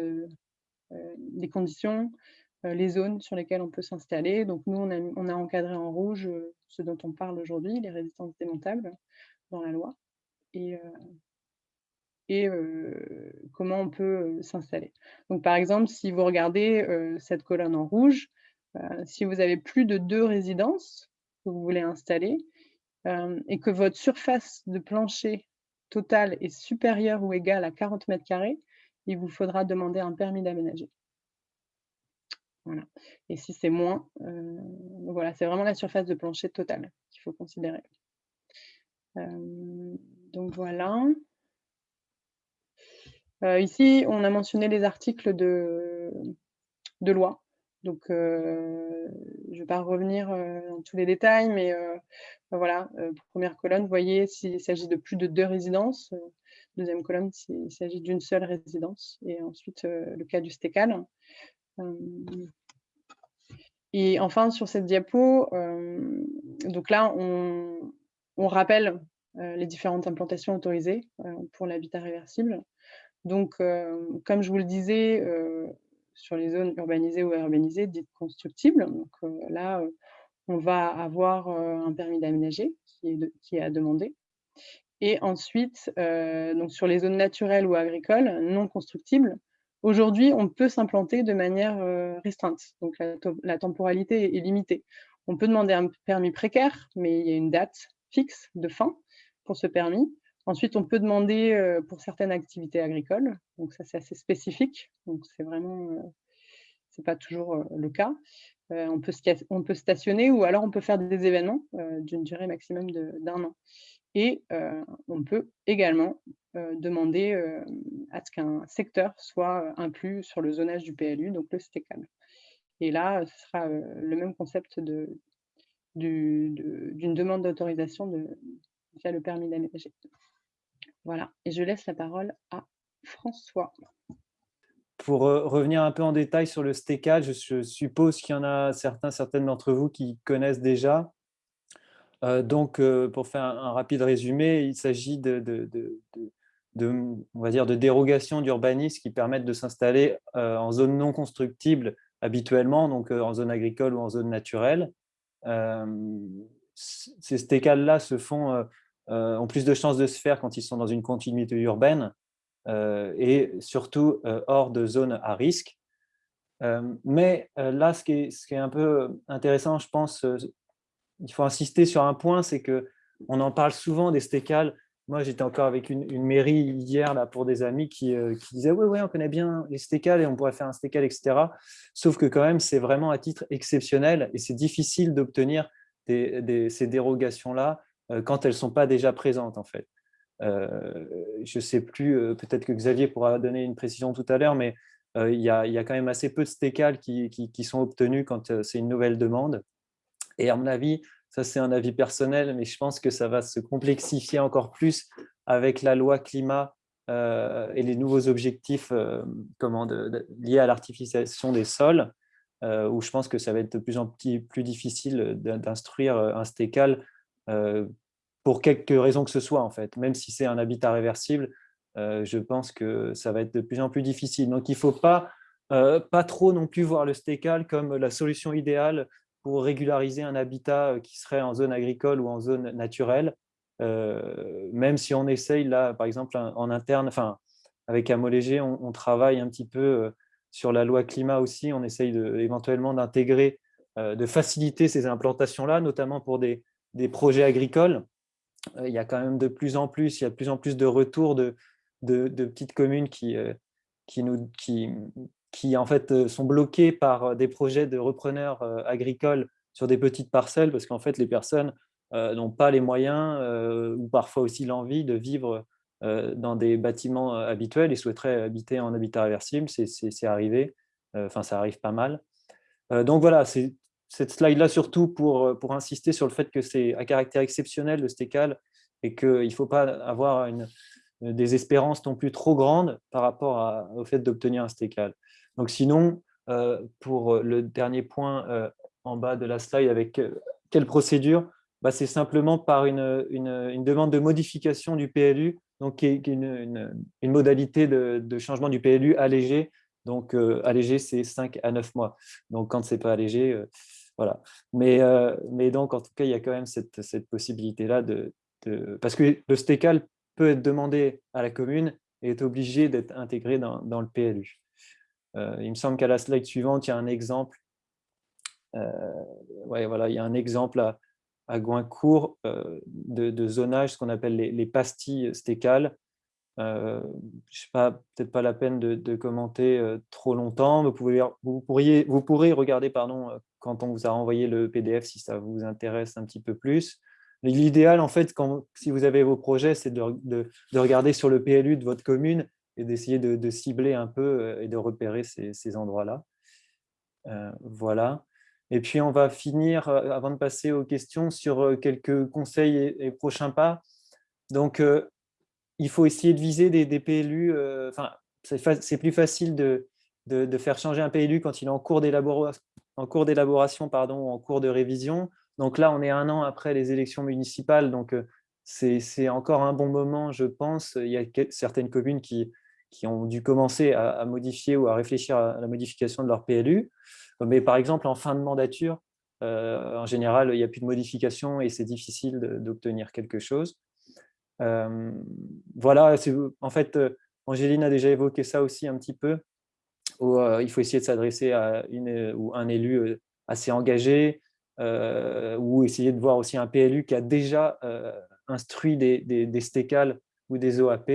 les conditions, les zones sur lesquelles on peut s'installer. Donc nous, on a, encadré en rouge ce dont on parle aujourd'hui, les résistances démontables dans la loi, et, et comment on peut s'installer. Donc par exemple, si vous regardez cette colonne en rouge, si vous avez plus de deux résidences que vous voulez installer, et que votre surface de plancher totale est supérieure ou égale à 40 mètres carrés, il vous faudra demander un permis d'aménager. Et si c'est moins, euh, voilà, c'est vraiment la surface de plancher totale qu'il faut considérer. Euh, donc voilà. Euh, ici, on a mentionné les articles de loi. Donc, je ne vais pas revenir dans tous les détails, mais voilà, première colonne, vous voyez s'il s'agit de plus de deux résidences. Deuxième colonne, s'il s'agit d'une seule résidence. Et ensuite, le cas du STECAL. Et enfin, sur cette diapo, donc là, on, rappelle les différentes implantations autorisées pour l'habitat réversible. Donc, comme je vous le disais, sur les zones urbanisées ou urbanisées dites constructibles, donc là, on va avoir un permis d'aménager qui est, à demander. Et ensuite, sur les zones naturelles ou agricoles non constructibles, aujourd'hui, on peut s'implanter de manière restreinte. Donc la, temporalité est limitée. On peut demander un permis précaire, mais il y a une date fixe de fin pour ce permis. Ensuite, on peut demander pour certaines activités agricoles. Donc ça, c'est assez spécifique. Donc c'est vraiment, c'est pas toujours le cas. on, peut, on peut stationner ou alors on peut faire des événements d'une durée maximum d'un an. Et on peut également demander à ce qu'un secteur soit inclus sur le zonage du PLU, donc le STECAL. Et là, ce sera le même concept d'une demande d'autorisation via le permis d'aménager. Voilà, et je laisse la parole à François. Pour revenir un peu en détail sur le STECAL, je suppose qu'il y en a certains, certaines d'entre vous qui connaissent déjà. Euh, donc, euh, pour faire un, rapide résumé, il s'agit de, on va dire, de dérogations d'urbanisme qui permettent de s'installer euh, en zone non constructible habituellement, donc en zone agricole ou en zone naturelle. ces stécales-là se font, ont plus de chances de se faire quand ils sont dans une continuité urbaine et surtout hors de zones à risque. mais là, ce qui, est, ce qui, est, un peu intéressant, je pense, il faut insister sur un point, c'est que on en parle souvent des stécales. Moi, j'étais encore avec une, mairie hier là, pour des amis qui, euh, disaient oui, oui, on connaît bien les stécales et on pourrait faire un stécal, etc. Sauf que quand même, c'est vraiment à titre exceptionnel et c'est difficile d'obtenir ces dérogations-là euh, quand elles ne sont pas déjà présentes, en fait. Euh, je ne sais plus, peut-être que Xavier pourra donner une précision tout à l'heure, mais il y, a, quand même assez peu de stécales qui, sont obtenus quand c'est une nouvelle demande. Et à mon avis, ça c'est un avis personnel, mais je pense que ça va se complexifier encore plus avec la loi climat euh, et les nouveaux objectifs euh, liés à l'artificialisation des sols, euh, où je pense que ça va être de plus en plus, difficile d'instruire un stécal pour quelque raison que ce soit, en fait. Même si c'est un habitat réversible, je pense que ça va être de plus en plus difficile. Donc, il ne faut pas, pas trop non plus voir le stécal comme la solution idéale pour régulariser un habitat euh, qui serait en zone agricole ou en zone naturelle, euh, même si on essaye là, par exemple, en interne, enfin, avec Amolégé, on, on, travaille un petit peu euh, sur la loi climat aussi, on essaye éventuellement d'intégrer, de faciliter ces implantations-là, notamment pour des, des, projets agricoles. Il y a quand même de plus en plus, il y a de plus en plus de retours de, de, petites communes qui, qui, nous, qui, qui en fait euh, sont bloqués par euh, des projets de repreneurs euh, agricoles sur des petites parcelles parce qu'en fait les personnes n'ont pas les moyens ou parfois aussi l'envie de vivre dans des bâtiments habituels et souhaiteraient habiter en habitat réversible, c'est arrivé, enfin ça arrive pas mal. Donc voilà, c'est cette slide-là surtout pour, pour insister sur le fait que c'est à caractère exceptionnel le stécal et qu'il ne faut pas avoir une, des espérances non plus trop grandes par rapport au fait d'obtenir un stécal. Donc sinon, euh, pour le dernier point euh, en bas de la slide, avec euh, quelle procédure bah, C'est simplement par une, une, demande de modification du PLU, donc qui est une, une modalité de, de, changement du PLU allégé. Donc allégé, c'est 5 à 9 mois. Donc quand ce n'est pas allégé, voilà. Mais, mais donc en tout cas, il y a quand même cette, cette possibilité-là de, de, Parce que le STECAL peut être demandé à la commune et est obligé d'être intégré dans, dans le PLU. Euh, il me semble qu'à la slide suivante, il y a un exemple. Euh, ouais, voilà, il y a un exemple à, à Goincourt euh, de, zonage, ce qu'on appelle les, pastilles stécales. Euh, je sais pas, peut-être pas la peine de, commenter trop longtemps. Vous, pouvez, vous, pourriez, vous pourrez regarder pardon, quand on vous a renvoyé le PDF si ça vous intéresse un petit peu plus. L'idéal, en fait, si vous avez vos projets, c'est de, de, regarder sur le PLU de votre commune et d'essayer de, cibler un peu euh, et de repérer ces, endroits-là. Euh, voilà. Et puis, on va finir, euh, avant de passer aux questions, sur quelques conseils et, prochains pas. Donc, il faut essayer de viser des, PLU. Enfin, c'est plus facile de, de, faire changer un PLU quand il est en cours d'élaboration, pardon, en cours de révision. Donc là, on est un an après les élections municipales, donc c'est encore un bon moment, je pense. Il y a certaines communes qui, qui ont dû commencer à, modifier ou à réfléchir à la modification de leur PLU. Mais par exemple, en fin de mandature, en général, il n'y a plus de modification et c'est difficile d'obtenir quelque chose. voilà, en fait, Angéline a déjà évoqué ça aussi un petit peu, où il faut essayer de s'adresser à une ou un élu assez engagé, ou essayer de voir aussi un PLU qui a déjà instruit des, des, des STECAL ou des OAP,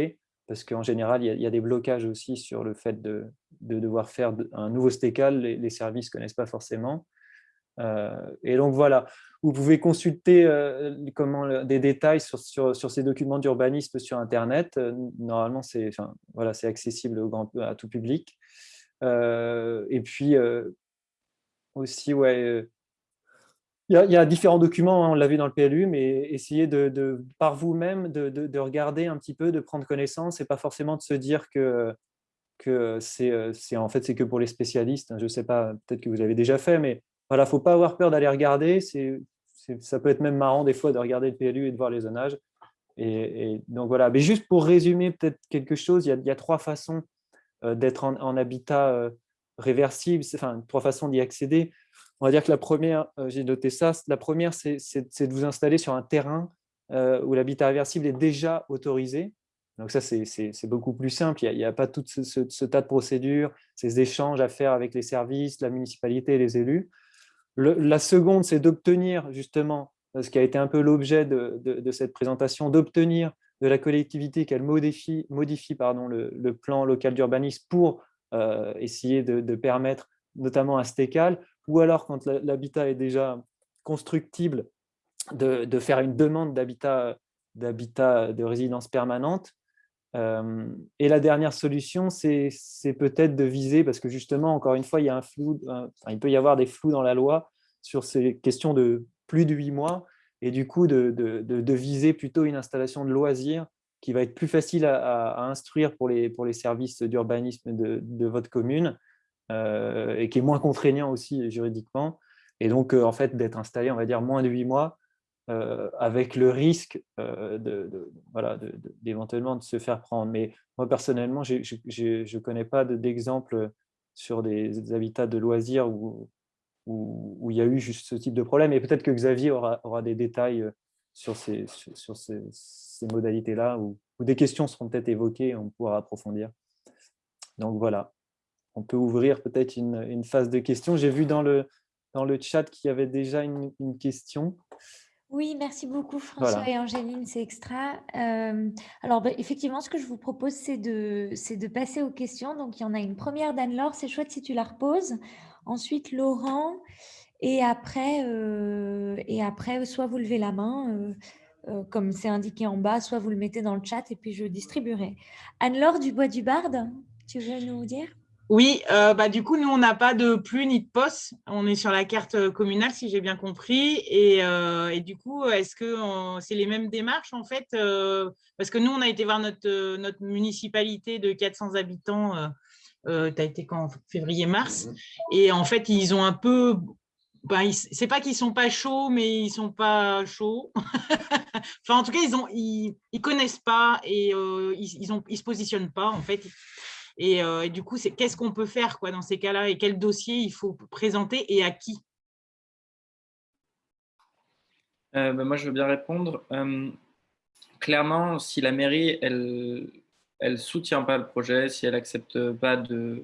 parce qu'en général, il y, a, des blocages aussi sur le fait de, devoir faire un nouveau STECAL, les, services ne connaissent pas forcément. Euh, et donc voilà, vous pouvez consulter euh, comment, des détails sur, sur, ces documents d'urbanisme sur Internet. Euh, normalement, c'est enfin, voilà, accessible au grand, à tout public. Et puis aussi, ouais, il y, a, différents documents, hein, on l'a vu dans le PLU, mais essayez de, par vous-même de, regarder un petit peu, de prendre connaissance et pas forcément de se dire que, que c'est en fait que pour les spécialistes. Hein. Je ne sais pas, peut-être que vous avez déjà fait, mais voilà, faut pas avoir peur d'aller regarder. C'est ça peut être même marrant des fois de regarder le PLU et de voir les zonages. Et, donc voilà, mais juste pour résumer peut-être quelque chose, il y, a, trois façons d'être en, habitat euh, réversible, enfin trois façons d'y accéder. On va dire que la première, euh, j'ai noté ça, la première, c'est de vous installer sur un terrain euh, où l'habitat réversible est déjà autorisé. Donc ça, c'est beaucoup plus simple. Il n'y a, pas tout ce, tas de procédures, ces échanges à faire avec les services, la municipalité les élus. la seconde, c'est d'obtenir justement, ce qui a été un peu l'objet de, cette présentation, d'obtenir de la collectivité qu'elle modifie, modifie pardon, le, plan local d'urbanisme pour euh, essayer de, permettre notamment un STECAL, ou alors quand l'habitat est déjà constructible, de, faire une demande d'habitat de résidence permanente. Euh, et la dernière solution, c'est peut-être de viser, parce que justement, encore une fois, il, y a un flou, il peut y avoir des flous dans la loi sur ces questions de plus de huit mois, et du coup, de, viser plutôt une installation de loisirs qui va être plus facile à, instruire pour les, services d'urbanisme de, votre commune, euh, et qui est moins contraignant aussi juridiquement. Et donc, euh, en fait, d'être installé, on va dire, moins de huit mois, euh, avec le risque d'éventuellement de, se faire prendre. Mais moi, personnellement, je ne connais pas d'exemple sur des habitats de loisirs où, où, il y a eu juste ce type de problème. Et peut-être que Xavier aura, aura, des détails sur ces, sur ces, ces modalités-là, ou, des questions seront peut-être évoquées, et on pourra approfondir. Donc voilà on peut ouvrir peut-être une, phase de questions. J'ai vu dans le, dans le chat qu'il y avait déjà une, question. Oui, merci beaucoup François et Angéline, c'est extra. Euh, alors bah, effectivement, ce que je vous propose, c'est de, de passer aux questions. Donc il y en a une première d'Anne-Laure, c'est chouette si tu la reposes. Ensuite Laurent, et après, euh, et après soit vous levez la main, euh, comme c'est indiqué en bas, soit vous le mettez dans le chat et puis je distribuerai. Anne-Laure du Bois du Barde, tu veux nous dire? Oui, euh, bah, du coup, nous, on n'a pas de plus ni de poste. On est sur la carte euh, communale, si j'ai bien compris. Et, euh, du coup, est-ce que c'est les mêmes démarches, en fait Parce que nous, on a été voir notre municipalité de 400 habitants. Tu as été quand? Février-mars. Et en fait, ils ont un peu... Bah, c'est pas qu'ils sont pas chauds, mais ils sont pas chauds. enfin, en tout cas, ils ont, ils, connaissent pas et ils, ils, ont, ils se positionnent pas. En fait, euh, et, du coup, c'est qu'est-ce qu'on peut faire quoi, dans ces cas-là? Et quel dossier il faut présenter et à qui? Euh, bah, Moi, je veux bien répondre. Euh, clairement, si la mairie, elle ne soutient pas le projet, si elle n'accepte pas de,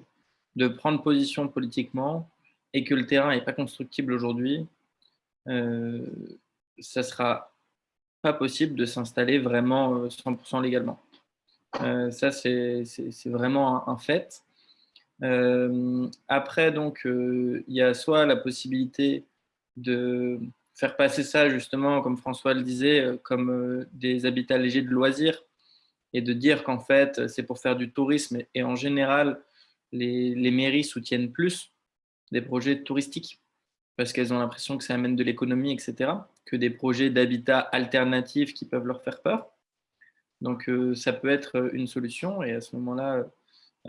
prendre position politiquement et que le terrain n'est pas constructible aujourd'hui, ça ne sera pas possible de s'installer vraiment 100% légalement. Euh, ça, c'est vraiment un, fait. Euh, après, donc, euh, il y a soit la possibilité de faire passer ça, justement, comme François le disait, comme des habitats légers de loisirs, et de dire qu'en fait, c'est pour faire du tourisme. Et en général, les, les mairies soutiennent plus des projets touristiques parce qu'elles ont l'impression que ça amène de l'économie, etc., que des projets d'habitat alternatifs qui peuvent leur faire peur. Donc, euh, ça peut être euh, une solution. Et à ce moment-là,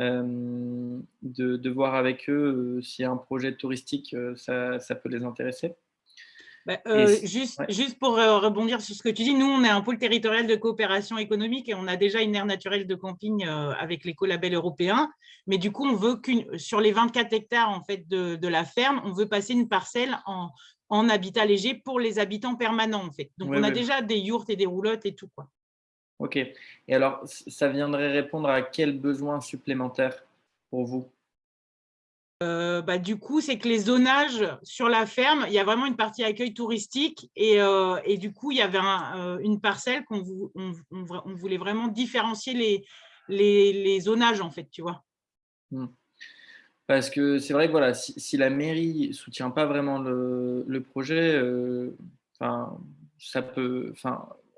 euh, de, voir avec eux si un projet touristique, ça, ça peut les intéresser. Bah, juste, juste pour rebondir sur ce que tu dis, nous, on est un pôle territorial de coopération économique et on a déjà une aire naturelle de camping avec l'écolabel européen. Mais du coup, on veut qu'une sur les 24 hectares en fait, de, de, la ferme, on veut passer une parcelle en en habitat léger pour les habitants permanents, en fait. Donc, on a déjà des yourtes et des roulottes et tout. Quoi. OK. Et alors, ça viendrait répondre à quel besoin supplémentaire pour vous? Euh, bah, du coup, c'est que les zonages sur la ferme, il y a vraiment une partie accueil touristique et, euh, du coup, il y avait euh, une parcelle qu'on on, on, voulait vraiment différencier les, les, zonages, en fait, tu vois. Mmh. Parce que c'est vrai que voilà, si, la mairie ne soutient pas vraiment le, projet, ça peut,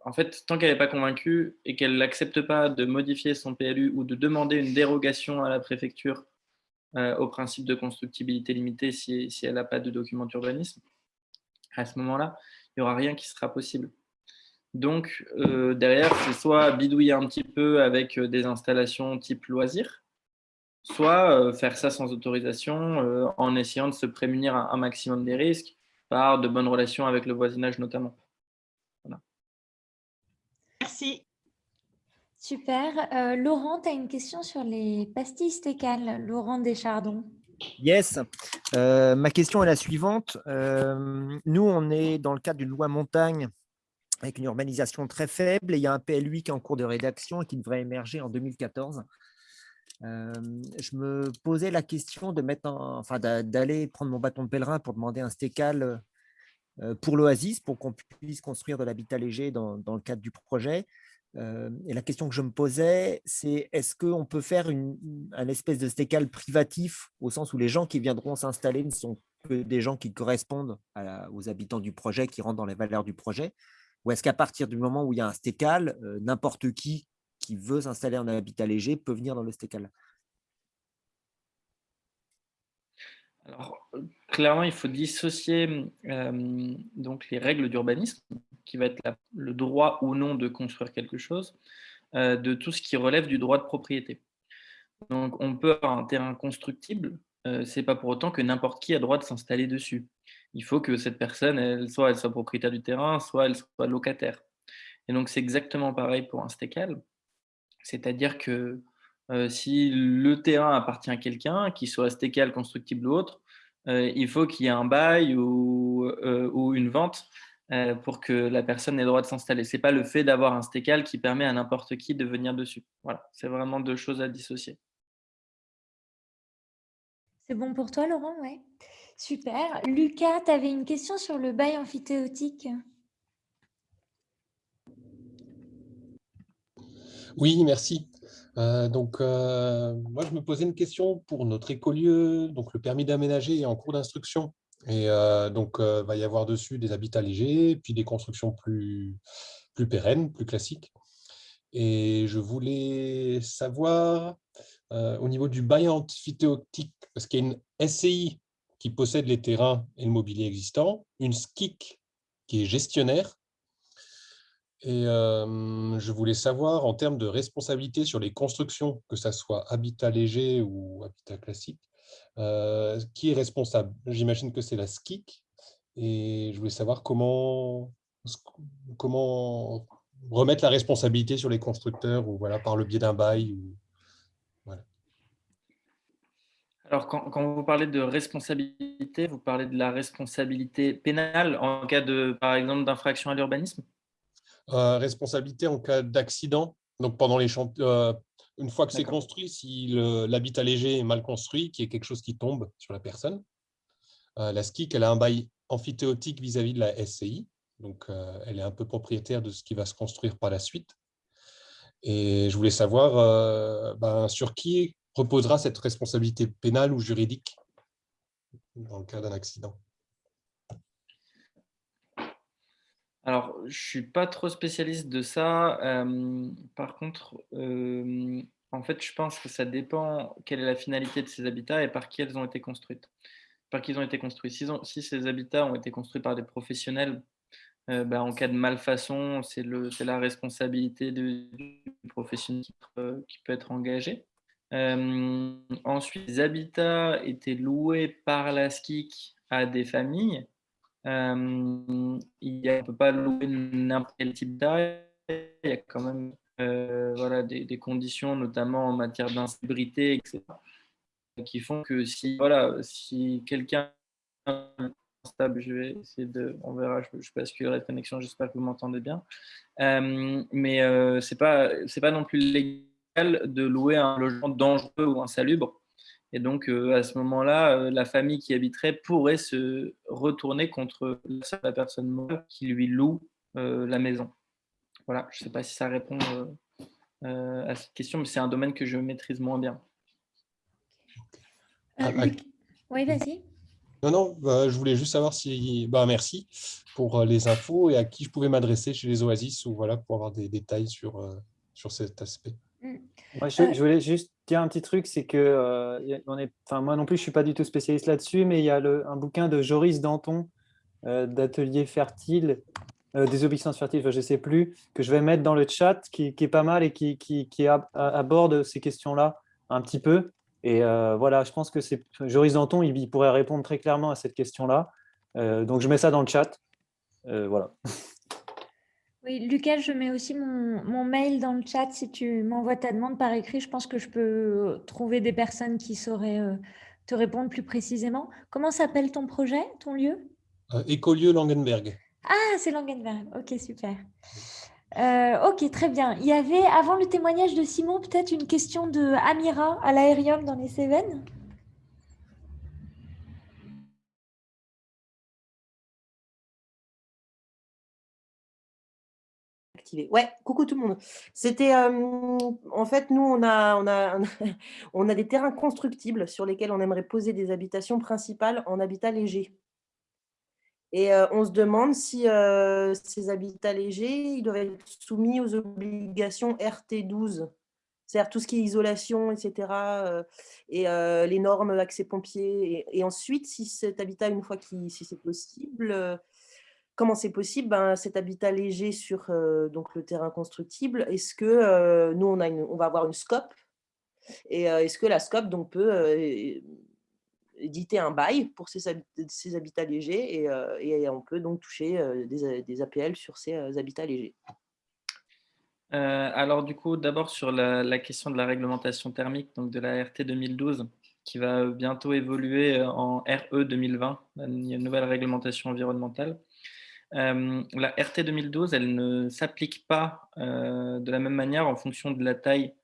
en fait, tant qu'elle n'est pas convaincue et qu'elle n'accepte pas de modifier son PLU ou de demander une dérogation à la préfecture euh, au principe de constructibilité limitée si, elle n'a pas de document d'urbanisme, à ce moment-là, il n'y aura rien qui sera possible. Donc, euh, derrière, c'est soit bidouiller un petit peu avec euh, des installations type loisir, soit faire ça sans autorisation en essayant de se prémunir un, maximum des risques par de bonnes relations avec le voisinage notamment. Merci. Super. Euh, Laurent, tu as une question sur les pastilles stécales. Laurent Deschardons. Yes. Euh, ma question est la suivante. Euh, nous, on est dans le cadre d'une loi montagne avec une urbanisation très faible et il y a un PLU qui est en cours de rédaction et qui devrait émerger en 2014. je me posais la question mettre enfin, d'aller prendre mon bâton de pèlerin pour demander un stécal pour l'Oasis, pour qu'on puisse construire de l'habitat léger dans, dans, le cadre du projet et la question que je me posais, c'est est-ce qu'on peut faire une, un espèce de stécal privatif au sens où les gens qui viendront s'installer ne sont que des gens qui correspondent aux habitants du projet, qui rentrent dans les valeurs du projet? Ou est-ce qu'à partir du moment où il y a un stécal, n'importe qui qui veut s'installer en habitat léger peut venir dans le stécal Alors, clairement, il faut dissocier donc les règles d'urbanisme qui va être le droit ou non de construire quelque chose, euh, de tout ce qui relève du droit de propriété. Donc, on peut avoir un terrain constructible, euh, c'est pas pour autant que n'importe qui a droit de s'installer dessus. Il faut que cette personne, elle, soit elle soit propriétaire du terrain, soit elle soit locataire. Et donc, c'est exactement pareil pour un stécal. C'est-à-dire que euh, si le terrain appartient à quelqu'un, qu'il soit stécal, constructible ou autre, euh, il faut qu'il y ait un bail ou, ou une vente euh, pour que la personne ait le droit de s'installer. Ce n'est pas le fait d'avoir un stécal qui permet à n'importe qui de venir dessus. Voilà, c'est vraiment deux choses à dissocier. C'est bon pour toi, Laurent? Oui. Super. Lucas, tu avais une question sur le bail amphithéotique? Oui, merci. Euh, donc, euh, moi, je me posais une question pour notre écolieu. Donc, le permis d'aménager est en cours d'instruction. Et donc, il va y avoir dessus des habitats légers, puis des constructions plus, plus pérennes, plus classiques. Et je voulais savoir, au niveau du bail amphithéotique, parce qu'il y a une SCI qui possède les terrains et le mobilier existant, une SKIC qui est gestionnaire, et je voulais savoir, en termes de responsabilité sur les constructions, que ce soit habitat léger ou habitat classique, qui est responsable? J'imagine que c'est la SKIC. Et je voulais savoir comment, comment remettre la responsabilité sur les constructeurs ou voilà, par le biais d'un bail. voilà. Alors, quand, quand, vous parlez de responsabilité, vous parlez de la responsabilité pénale en cas, de, par exemple, d'infraction à l'urbanisme? Responsabilité en cas d'accident. Donc, pendant les euh, une fois que c'est construit, si l'habitat léger est mal construit, qu'il y ait quelque chose qui tombe sur la personne, euh, la SKIC, elle a un bail amphithéotique vis-à-vis de la SCI. Donc, euh, elle est un peu propriétaire de ce qui va se construire par la suite. Et je voulais savoir euh, ben, sur qui reposera cette responsabilité pénale ou juridique dans le cas d'un accident? Alors, je suis pas trop spécialiste de ça. par contre, en fait, je pense que ça dépend quelle est la finalité de ces habitats et par qui elles ont été construites. Par qui ils ont été construits. Si, ces habitats ont été construits par des professionnels, bah, en cas de malfaçon, c'est la responsabilité du, professionnel qui, peut être engagé. ensuite, les habitats étaient loués par la SKIC à des familles euh, il on ne peut pas louer n'importe quel type d'arrêt. Il y a quand même euh, voilà, des, conditions, notamment en matière d'insécurité, etc., qui font que si, voilà, si quelqu'un stable. Je vais essayer de, on verra, je, je basculerai de connexion, j'espère que vous m'entendez bien. Euh, mais euh, ce n'est pas non plus légal de louer un logement dangereux ou insalubre. Et donc, euh, à ce moment-là, la famille qui habiterait pourrait se retourner contre la personne qui lui loue la maison. Voilà, je ne sais pas si ça répond à cette question, mais c'est un domaine que je maîtrise moins bien. Oui, vas-y. Non, non, bah, je voulais juste savoir si. Bah, merci pour euh, les infos et à qui je pouvais m'adresser chez les Oasis ou voilà, pour avoir des détails sur, euh, sur cet aspect. Moi, je, voulais juste dire un petit truc, c'est que euh, on est, enfin, moi non plus, je ne suis pas du tout spécialiste là-dessus, mais il y a le, un bouquin de Joris Danton d'Atelier Fertile, des obéissances fertiles, je ne sais plus, que je vais mettre dans le chat, qui, qui est pas mal et qui, qui, qui aborde ces questions-là un petit peu. Et euh, voilà, je pense que c'est Joris Danton, il, pourrait répondre très clairement à cette question-là. Euh, donc, je mets ça dans le chat. Euh, voilà. Oui, Lucas, je mets aussi mon, mail dans le chat. Si tu m'envoies ta demande par écrit, je pense que je peux trouver des personnes qui sauraient te répondre plus précisément. Comment s'appelle ton projet, ton lieu? Écolieu Langenberg. Ah, c'est Langenberg. Ok, super. Euh, ok, très bien. Il y avait, avant le témoignage de Simon, peut-être une question de Amira à l'aérium dans les Cévennes? Ouais, coucou tout le monde. C'était euh, en fait nous on a, on a on a des terrains constructibles sur lesquels on aimerait poser des habitations principales en habitat léger. Et on se demande si ces habitats légers, ils doivent être soumis aux obligations RT12, c'est-à-dire tout ce qui est isolation, etc., et les normes accès pompiers. Et, ensuite, si cet habitat, une fois que si c'est possible, comment c'est possible ben, Cet habitat léger sur donc le terrain constructible, est-ce que nous, on, a va avoir une scope? Et est-ce que la scope donc, peut éditer un bail pour ces, habitats légers euh, et, on peut donc toucher euh, des, APL sur ces euh, habitats légers? alors du coup, d'abord sur la, question de la réglementation thermique, donc de la RT 2012, qui va bientôt évoluer en RE 2020, il y a une nouvelle réglementation environnementale. La RT 2012, elle ne s'applique pas de la même manière en fonction de la taille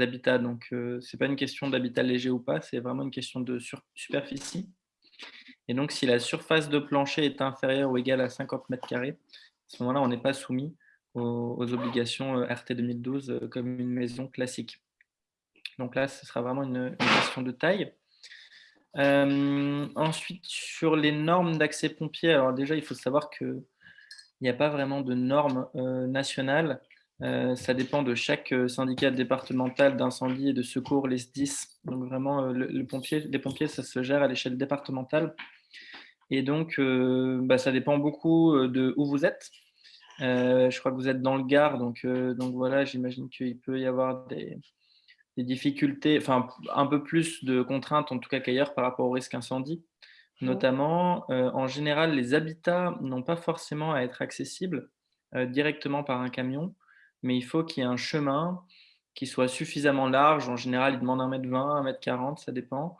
habitats. Donc, euh, ce n'est pas une question d'habitat léger ou pas, c'est vraiment une question de superficie. Et donc, si la surface de plancher est inférieure ou égale à 50 mètres carrés, à ce moment-là, on n'est pas soumis aux, obligations euh, RT 2012 euh, comme une maison classique. Donc là, ce sera vraiment une, question de taille. ensuite, sur les normes d'accès pompier, alors déjà, il faut savoir qu'il n'y a pas vraiment de normes nationales. Euh, ça dépend de chaque euh, syndicat départemental d'incendie et de secours, les SDIS. Donc vraiment, euh, les pompiers, ça se gère à l'échelle départementale. Et donc, bah, ça dépend beaucoup de où vous êtes. je crois que vous êtes dans le Gard, donc, donc voilà, j'imagine qu'il peut y avoir des, des, difficultés, enfin un peu plus de contraintes en tout cas qu'ailleurs par rapport au risque incendie. Notamment, en général, les habitats n'ont pas forcément à être accessibles directement par un camion mais il faut qu'il y ait un chemin qui soit suffisamment large. En général, il demande 1m20, 1m40, ça dépend,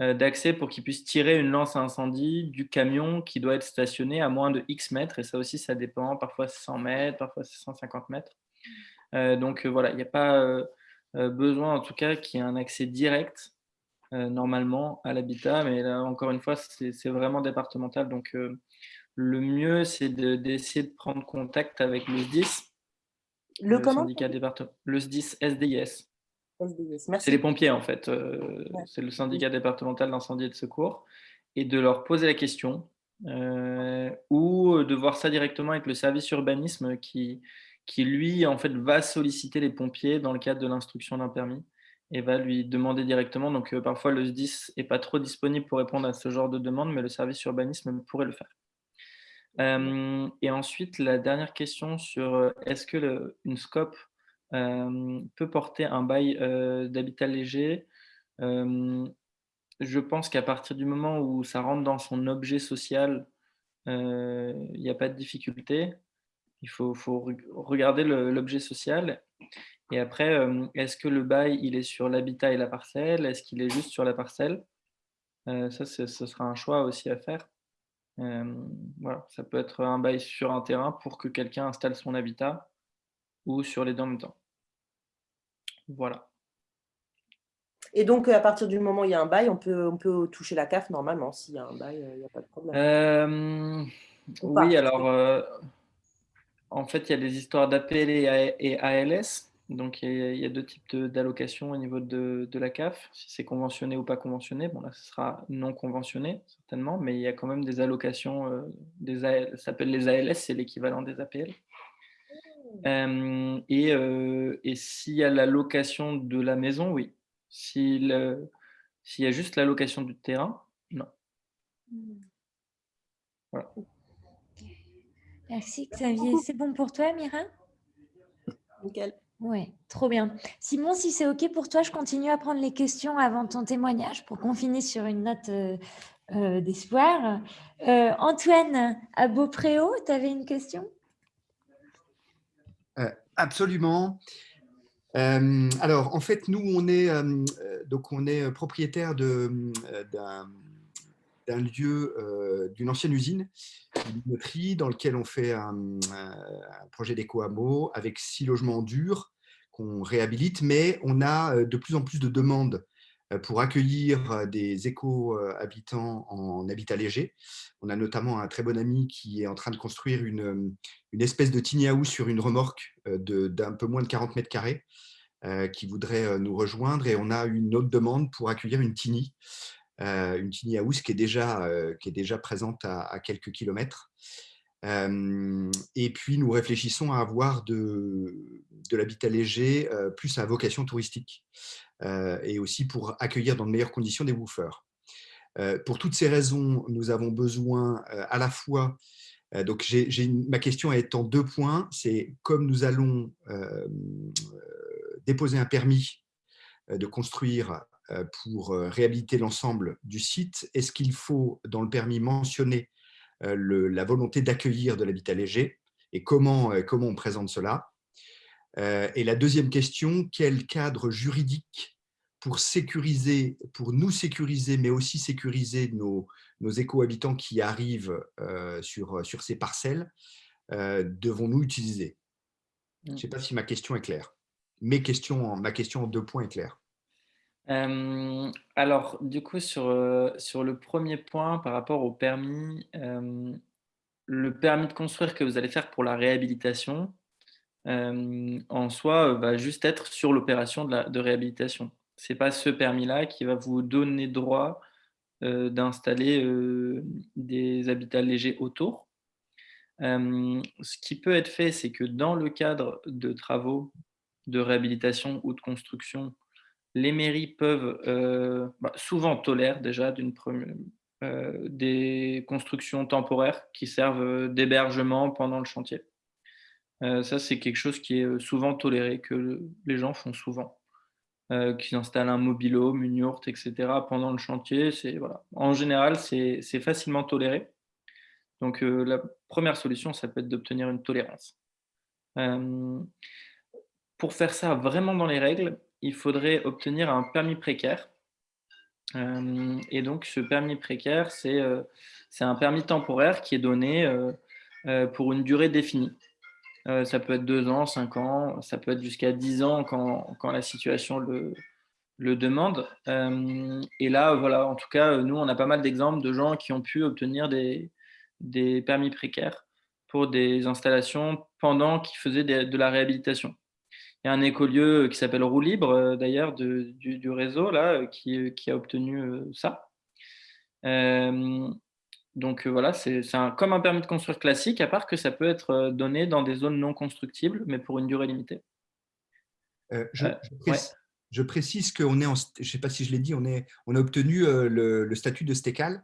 euh, d'accès pour qu'il puisse tirer une lance à incendie du camion qui doit être stationné à moins de X mètres. Et ça aussi, ça dépend. Parfois, c'est 100 mètres, parfois, c'est 150 mètres. Euh, donc, voilà, il n'y a pas besoin, en tout cas, qu'il y ait un accès direct, normalement, à l'habitat. Mais là, encore une fois, c'est vraiment départemental. Donc, le mieux, c'est d'essayer de, de, prendre contact avec le 10 le, syndicat Le SDIS, SDIS. C'est les pompiers, en fait. Euh, c'est le syndicat départemental d'incendie et de secours. Et de leur poser la question, euh, ou de voir ça directement avec le service urbanisme qui, qui, lui, en fait, va solliciter les pompiers dans le cadre de l'instruction d'un permis et va lui demander directement. Donc, euh, parfois, le SDIS n'est pas trop disponible pour répondre à ce genre de demande, mais le service urbanisme pourrait le faire et ensuite, la dernière question sur est-ce que une SCOP peut porter un bail d'habitat léger? Je pense qu'à partir du moment où ça rentre dans son objet social, il n'y a pas de difficulté. Il faut, faut regarder l'objet social. Et après, est-ce que le bail, il est sur l'habitat et la parcelle? Est-ce qu'il est juste sur la parcelle? Ça, ce sera un choix aussi à faire. voilà, ça peut être un bail sur un terrain pour que quelqu'un installe son habitat ou sur les deux en même temps. Voilà. Et donc, à partir du moment où il y a un bail, on peut, on peut toucher la CAF normalement. S'il y a un bail, il n'y a pas de problème. oui, alors, en fait, il y a des histoires d'APL et ALS. Donc, il y a, deux types d'allocations au niveau de, la CAF. Si c'est conventionné ou pas conventionné, bon là, ce sera non conventionné, certainement, mais il y a quand même des allocations, euh, des ça s'appelle les ALS, c'est l'équivalent des APL. Euh, et, euh, et s'il y a la location de la maison, oui. S'il y a juste la location du terrain, non. Voilà. Merci Xavier. C'est bon pour toi, Mira? Nickel. Oui, trop bien. Simon, si c'est OK pour toi, je continue à prendre les questions avant ton témoignage pour qu'on finisse sur une note euh, euh, d'espoir. Euh, Antoine, à Beaupréau, tu avais une question? Absolument. alors, en fait, nous, on est, donc on est propriétaire d'un d'un lieu, d'une ancienne usine, une dans lequel on fait un, projet d'éco-hameau avec six logements durs qu'on réhabilite, mais on a de plus en plus de demandes pour accueillir des éco-habitants en habitat léger. On a notamment un très bon ami qui est en train de construire une, une espèce de tiny house sur une remorque d'un peu moins de 40 mètres carrés qui voudrait nous rejoindre et on a une autre demande pour accueillir une tiny euh, une tiny house qui est déjà, euh, qui est déjà présente à, quelques kilomètres. Euh, et puis, nous réfléchissons à avoir de, de l'habitat léger plus à vocation touristique et aussi pour accueillir dans de meilleures conditions des woofers. pour toutes ces raisons, nous avons besoin à la fois donc, ma question est en deux points. C'est comme nous allons déposer un permis de construire euh, pour euh, réhabiliter l'ensemble du site, est-ce qu'il faut, dans le permis, mentionner euh, la volonté d'accueillir de l'habitat léger et comment, comment on présente cela? Et la deuxième question, quel cadre juridique pour sécuriser, pour nous sécuriser, mais aussi sécuriser nos, nos éco-habitants qui arrivent sur, sur ces parcelles, devons-nous utiliser? Je ne sais pas si ma question est claire. Mes questions, ma question en deux points est claire alors, du coup, sur, sur le premier point par rapport au permis, le permis de construire que vous allez faire pour la réhabilitation, en soi, va juste être sur l'opération de, de réhabilitation. Ce n'est pas ce permis-là qui va vous donner droit d'installer des habitats légers autour. ce qui peut être fait, c'est que dans le cadre de travaux de réhabilitation ou de construction les mairies peuvent euh, bah, souvent tolèrent déjà euh, des constructions temporaires qui servent d'hébergement pendant le chantier. Euh, ça, c'est quelque chose qui est souvent toléré, que les gens font souvent. qui installent un mobilhome, une yourte, etc. pendant le chantier. Voilà. En général, c'est facilement toléré. Donc, la première solution, ça peut être d'obtenir une tolérance. pour faire ça vraiment dans les règles, il faudrait obtenir un permis précaire. Euh, et donc, ce permis précaire, c'est euh, un permis temporaire qui est donné euh, pour une durée définie. ça peut être deux ans, cinq ans, ça peut être jusqu'à dix ans quand, la situation le, demande. et là, voilà, en tout cas, nous, on a pas mal d'exemples de gens qui ont pu obtenir des, des permis précaires pour des installations pendant qu'ils faisaient de la réhabilitation. Il y a un écolieu qui s'appelle Roue Libre, euh, d'ailleurs, du, du, réseau, là, euh, qui, qui a obtenu euh, ça. donc voilà, c'est comme un permis de construire classique, à part que ça peut être donné dans des zones non constructibles, mais pour une durée limitée. je, précise, qu'on est en, je ne sais pas si je l'ai dit, on, est, on a obtenu le, statut de stécal.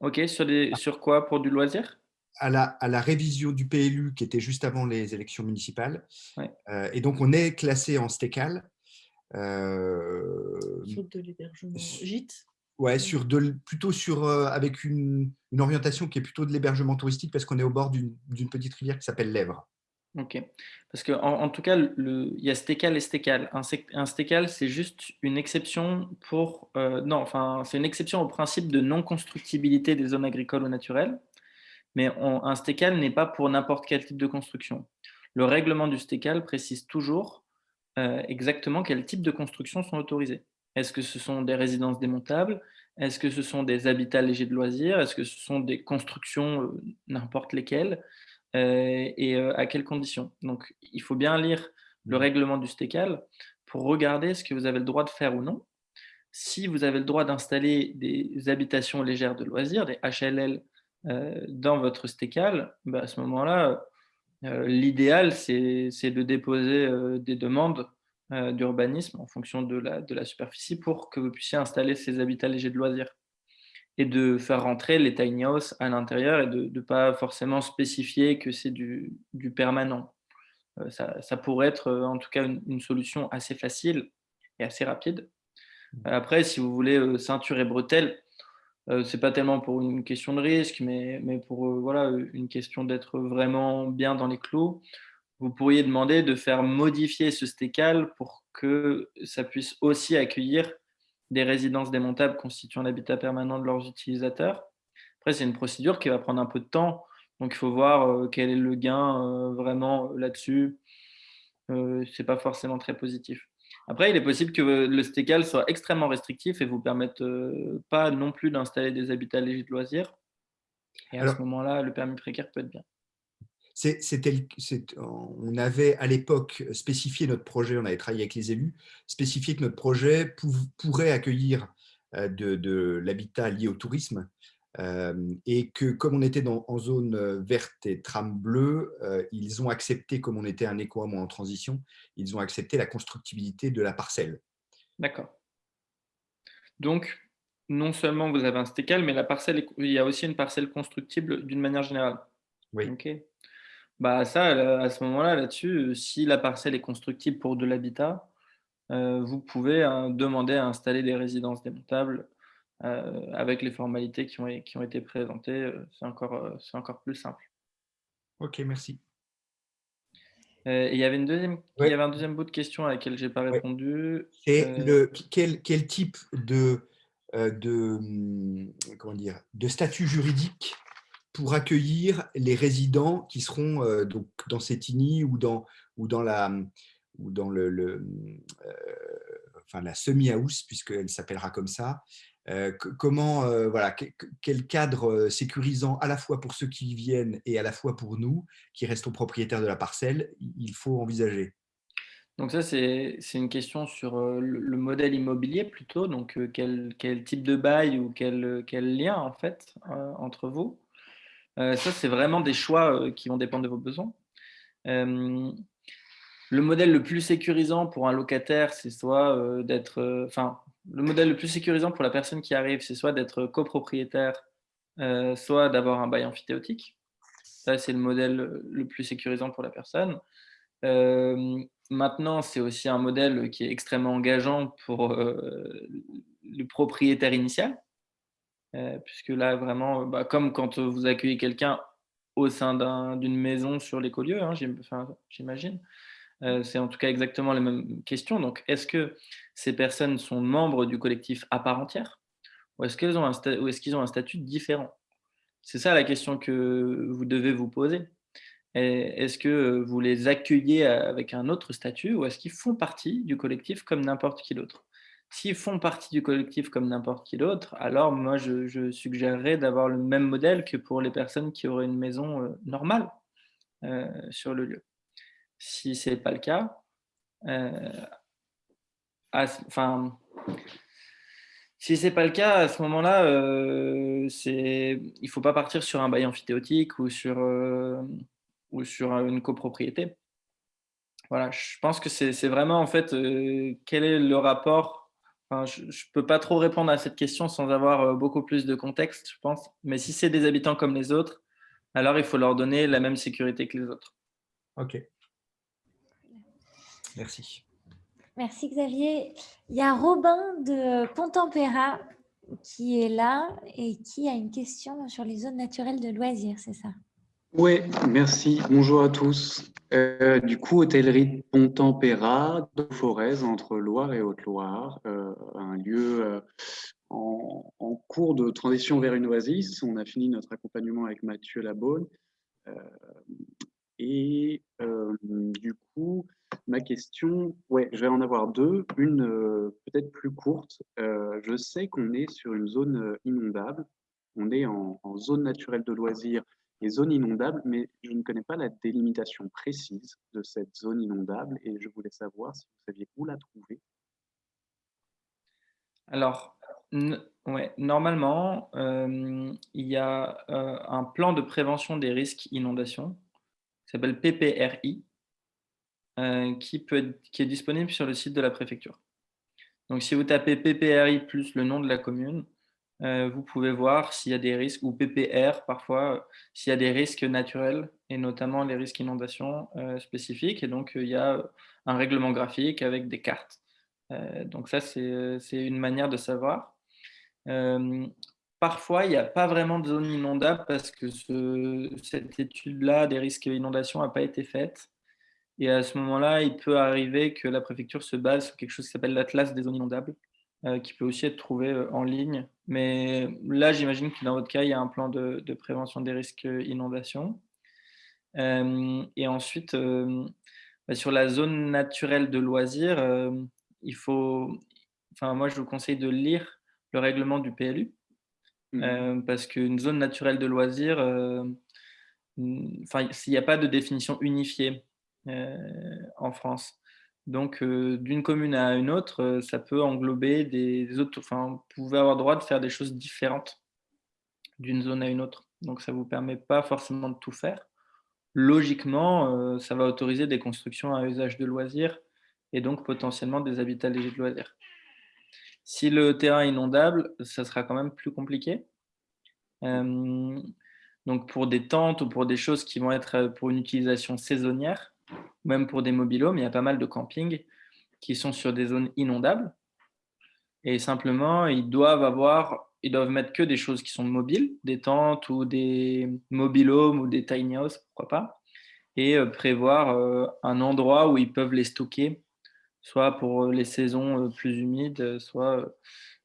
Ok, sur, des, sur quoi? Pour du loisir? À la, à la, révision du PLU qui était juste avant les élections municipales. Euh, et donc, on est classé en stécal. Euh, sur de l'hébergement gîte? Ouais, sur de, plutôt sur, euh, avec une, une, orientation qui est plutôt de l'hébergement touristique parce qu'on est au bord d'une petite rivière qui s'appelle l'Èvre. Ok. Parce qu'en en, tout cas, il y a stécal et stécal. Un, un stécal, c'est juste une exception pour. non, enfin, c'est une exception au principe de non-constructibilité des zones agricoles ou naturelles. Mais un stécal n'est pas pour n'importe quel type de construction. Le règlement du stécal précise toujours euh, exactement quel type de construction sont autorisées. Est-ce que ce sont des résidences démontables? Est-ce que ce sont des habitats légers de loisirs? Est-ce que ce sont des constructions, euh, n'importe lesquelles? Euh, Et à quelles conditions? Donc, il faut bien lire le mmh. règlement du stécal pour regarder ce que vous avez le droit de faire ou non. Si vous avez le droit d'installer des habitations légères de loisirs, des HLL, dans votre stécal, bah, à ce moment-là, l'idéal, c'est de déposer des demandes d'urbanisme en fonction de la, de la superficie pour que vous puissiez installer ces habitats légers de loisirs et de faire rentrer les tiny houses à l'intérieur et de ne pas forcément spécifier que c'est du, du, permanent. ça, ça, pourrait être en tout cas une, solution assez facile et assez rapide. Mmh. Après, si vous voulez ceinture et bretelles, euh, c'est pas tellement pour une question de risque, mais, pour euh, voilà, une question d'être vraiment bien dans les clous. Vous pourriez demander de faire modifier ce stécal pour que ça puisse aussi accueillir des résidences démontables constituant l'habitat permanent de leurs utilisateurs. Après, c'est une procédure qui va prendre un peu de temps, donc il faut voir euh, quel est le gain vraiment là-dessus. Euh, c'est pas forcément très positif. Après, il est possible que le stécal soit extrêmement restrictif et vous permette euh, pas non plus d'installer des habitats légers de loisirs. Et à ce moment-là, le permis précaire peut être bien. on avait à l'époque spécifié notre projet, on avait travaillé avec les élus, spécifié que notre projet pourrait accueillir euh, de l'habitat lié au tourisme et que comme on était dans, en zone verte et trame bleue, ils ont accepté, comme on était un éco en transition, ils ont accepté la constructibilité de la parcelle. D'accord. Donc, non seulement vous avez un stécal, mais la parcelle, il y a aussi une parcelle constructible d'une manière générale. Oui. Ok. Bah ça, à ce moment-là, là-dessus, si la parcelle est constructible pour de l'habitat, vous pouvez hein, demander à installer des résidences démontables euh, avec les formalités qui ont, qui ont été présentées, euh, c'est encore, euh, c'est encore plus simple. Ok, merci. il y avait une deuxième, il y avait un deuxième bout de question à laquelle je n'ai pas répondu. Et le, quel, quel, type de, de, hum, comment dire, de statut juridique pour accueillir les résidents qui seront donc dans cette INI ou dans, ou dans la, ou dans le, le enfin, la semi-house, puisqu'elle s'appellera comme ça, euh, comment, euh, voilà, quel cadre euh, sécurisant à la fois pour ceux qui y viennent et à la fois pour nous, qui restons propriétaires de la parcelle, il faut envisager? Donc ça, c'est une question sur le, modèle immobilier plutôt. Donc, quel, quel, type de bail ou quel, quel lien, en fait, entre vous Ça, c'est vraiment des choix qui vont dépendre de vos besoins. le modèle le plus sécurisant pour un locataire, c'est soit d'être... Enfin, le modèle le plus sécurisant pour la personne qui arrive, c'est soit d'être copropriétaire, euh, soit d'avoir un bail amphithéotique. Ça, c'est le modèle le plus sécurisant pour la personne. Euh, maintenant, c'est aussi un modèle qui est extrêmement engageant pour euh, le propriétaire initial, puisque là, vraiment, bah, comme quand vous accueillez quelqu'un au sein d'une maison sur l'écolieu, hein, j'imagine, c'est en tout cas exactement la même question. Donc, est-ce que ces personnes sont membres du collectif à part entière ou est-ce qu'ils ont, est ont, un statut différent? C'est ça la question que vous devez vous poser. Est-ce que vous les accueillez avec un autre statut ou est-ce qu'ils font partie du collectif comme n'importe qui d'autre? S'ils font partie du collectif comme n'importe qui d'autre, alors moi je, suggérerais d'avoir le même modèle que pour les personnes qui auraient une maison euh, normale euh, sur le lieu. Si ce n'est pas le cas, euh, enfin, si ce pas le cas, à ce moment-là, euh, il ne faut pas partir sur un bail amphithéotique ou sur, euh, ou sur une copropriété. Voilà, je pense que c'est vraiment en fait quel est le rapport. je ne peux pas trop répondre à cette question sans avoir beaucoup plus de contexte, je pense. Mais si c'est des habitants comme les autres, alors il faut leur donner la même sécurité que les autres. Ok. Merci. Merci Xavier. Il y a Robin de Pontempéra qui est là et qui a une question sur les zones naturelles de loisirs, c'est ça? Oui, merci. Bonjour à tous. Euh, du coup, hôtellerie Pontempéra, de Forez, entre Loire et Haute-Loire, euh, un lieu euh, en, cours de transition vers une oasis. On a fini notre accompagnement avec Mathieu Labonne. et du coup, ma question, ouais, je vais en avoir deux. Une peut-être plus courte. je sais qu'on est sur une zone inondable. On est en, zone naturelle de loisirs et zone inondable, mais je ne connais pas la délimitation précise de cette zone inondable et je voulais savoir si vous saviez où la trouver. Alors, ouais, normalement, euh, il y a euh, un plan de prévention des risques inondations qui s'appelle PPRI, euh, qui, est disponible sur le site de la préfecture. Donc, si vous tapez PPRI plus le nom de la commune, vous pouvez voir s'il y a des risques, ou PPR parfois, s'il y a des risques naturels, et notamment les risques inondations spécifiques. Et donc, il y a un règlement graphique avec des cartes. donc ça, c'est une manière de savoir. parfois, il n'y a pas vraiment de zone inondable parce que cette étude-là des risques d'inondation n'a pas été faite. Et à ce moment-là, il peut arriver que la préfecture se base sur quelque chose qui s'appelle l'Atlas des zones inondables, euh, qui peut aussi être trouvé euh, en ligne. Mais là, j'imagine que dans votre cas, il y a un plan de, de prévention des risques. Euh, et ensuite, bah, sur la zone naturelle de loisirs, il faut, enfin, moi, je vous conseille de lire le règlement du PLU, mmh. parce qu'une zone naturelle de loisirs, enfin, s'il n'y a pas de définition unifiée en France. Donc, d'une commune à une autre, ça peut englober des autres. Enfin, vous pouvez avoir droit de faire des choses différentes d'une zone à une autre. Donc, ça ne vous permet pas forcément de tout faire. Logiquement, ça va autoriser des constructions à usage de loisirs et donc potentiellement des habitats légers de loisirs. Si le terrain est inondable, ça sera quand même plus compliqué. donc, pour des tentes ou pour des choses qui vont être pour une utilisation saisonnière, même pour des mobilhomes, il y a pas mal de campings qui sont sur des zones inondables. Et simplement, ils doivent avoir, ils doivent mettre que des choses qui sont mobiles, des tentes ou des mobilhomes ou des tiny houses, pourquoi pas, et euh, prévoir euh, un endroit où ils peuvent les stocker, soit pour les saisons euh, plus humides, soit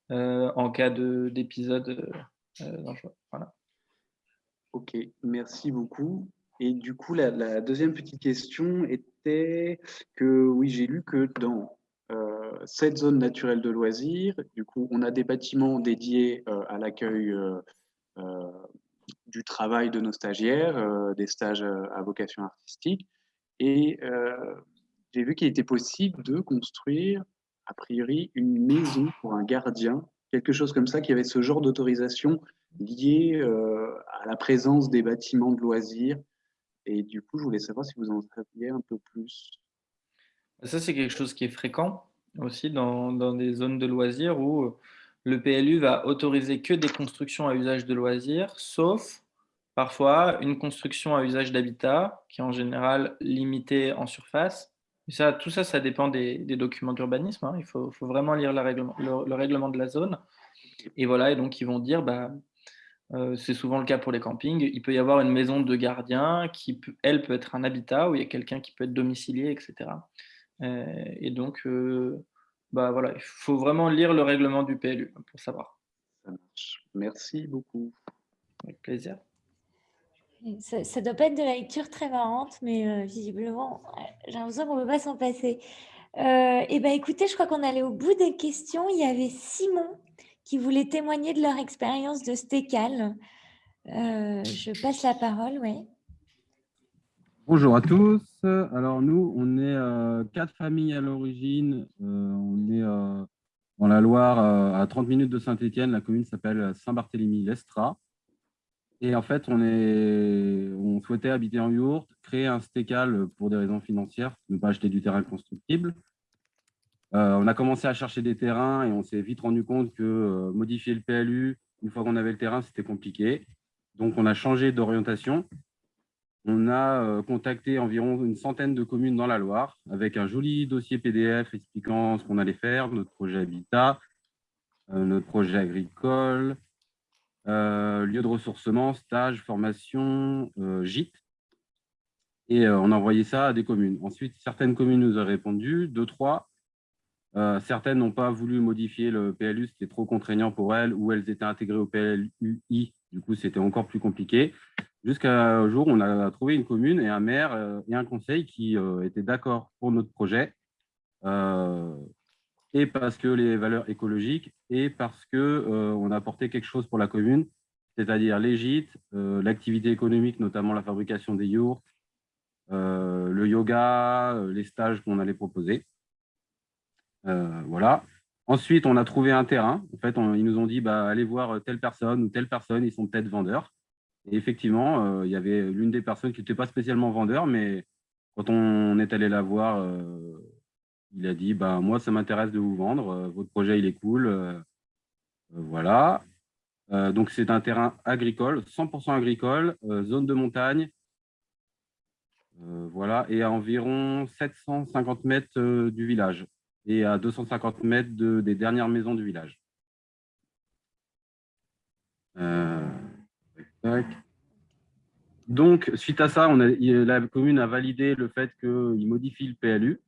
en cas d'épisode dangereux. Voilà. Ok, merci beaucoup. Et du coup, la, deuxième petite question était que, oui, j'ai lu que dans euh, cette zone naturelle de loisirs, du coup, on a des bâtiments dédiés euh, à l'accueil euh, du travail de nos stagiaires, des stages à vocation artistique. Et j'ai vu qu'il était possible de construire, a priori, une maison pour un gardien, quelque chose comme ça, qui avait ce genre d'autorisation liée à la présence des bâtiments de loisirs et du coup, je voulais savoir si vous en saviez un peu plus. Ça, c'est quelque chose qui est fréquent aussi dans, dans, des zones de loisirs où le PLU va autoriser que des constructions à usage de loisirs, sauf parfois une construction à usage d'habitat, qui est en général limitée en surface. ça, tout ça, ça dépend des, documents d'urbanisme. Hein. Il faut, faut, vraiment lire le règlement, le, règlement de la zone. Et voilà, et donc ils vont dire, bah, euh, c'est souvent le cas pour les campings. Il peut y avoir une maison de gardien qui, elle, peut être un habitat où il y a quelqu'un qui peut être domicilié, etc. Euh, et donc, euh, bah voilà, il faut vraiment lire le règlement du PLU pour savoir. Merci beaucoup. Avec plaisir. Ça ne doit pas être de la lecture très marrante, mais visiblement, j'ai l'impression qu'on ne peut pas s'en passer. et ben, écoutez, je crois qu'on allait au bout des questions. Il y avait Simon qui voulaient témoigner de leur expérience de stécal. Euh, je passe la parole, oui. Bonjour à tous. Alors nous, on est euh, quatre familles à l'origine. Euh, on est dans la Loire, à 30 minutes de Saint-Étienne. La commune s'appelle Saint-Barthélemy-Lestra. Et en fait, on, est, on souhaitait habiter en yourte, créer un stécal pour des raisons financières, ne pas acheter du terrain constructible. Euh, on a commencé à chercher des terrains et on s'est vite rendu compte que euh, modifier le PLU, une fois qu'on avait le terrain, c'était compliqué. Donc, on a changé d'orientation. On a euh, contacté environ une centaine de communes dans la Loire avec un joli dossier PDF expliquant ce qu'on allait faire, notre projet habitat, notre projet agricole, lieu de ressourcement, stage, formation, gîte. Et on a envoyé ça à des communes. Ensuite, certaines communes nous ont répondu, deux, trois, certaines n'ont pas voulu modifier le PLU, c'était trop contraignant pour elles, ou elles étaient intégrées au PLUI, du coup c'était encore plus compliqué. Jusqu'à jour, on a trouvé une commune et un maire et un conseil qui étaient d'accord pour notre projet, et parce que les valeurs écologiques, et parce qu'on a apporté quelque chose pour la commune, c'est-à-dire les gîtes, euh, l'activité économique, notamment la fabrication des yurts, euh, le yoga, euh, les stages qu'on allait proposer. Voilà. Ensuite, on a trouvé un terrain. En fait, ils nous ont dit, bah, allez voir telle personne ou telle personne, ils sont peut-être vendeurs. Et effectivement, il y avait l'une des personnes qui n'était pas spécialement vendeur, mais quand on est allé la voir, il a dit, bah, moi, ça m'intéresse de vous vendre, votre projet, il est cool. voilà. Euh, donc, c'est un terrain agricole, 100% agricole, euh, zone de montagne. Euh, voilà, et à environ 750 mètres du village et à 250 mètres des dernières maisons du village. Donc, suite à ça, la commune a validé le fait qu'il modifie le PLU.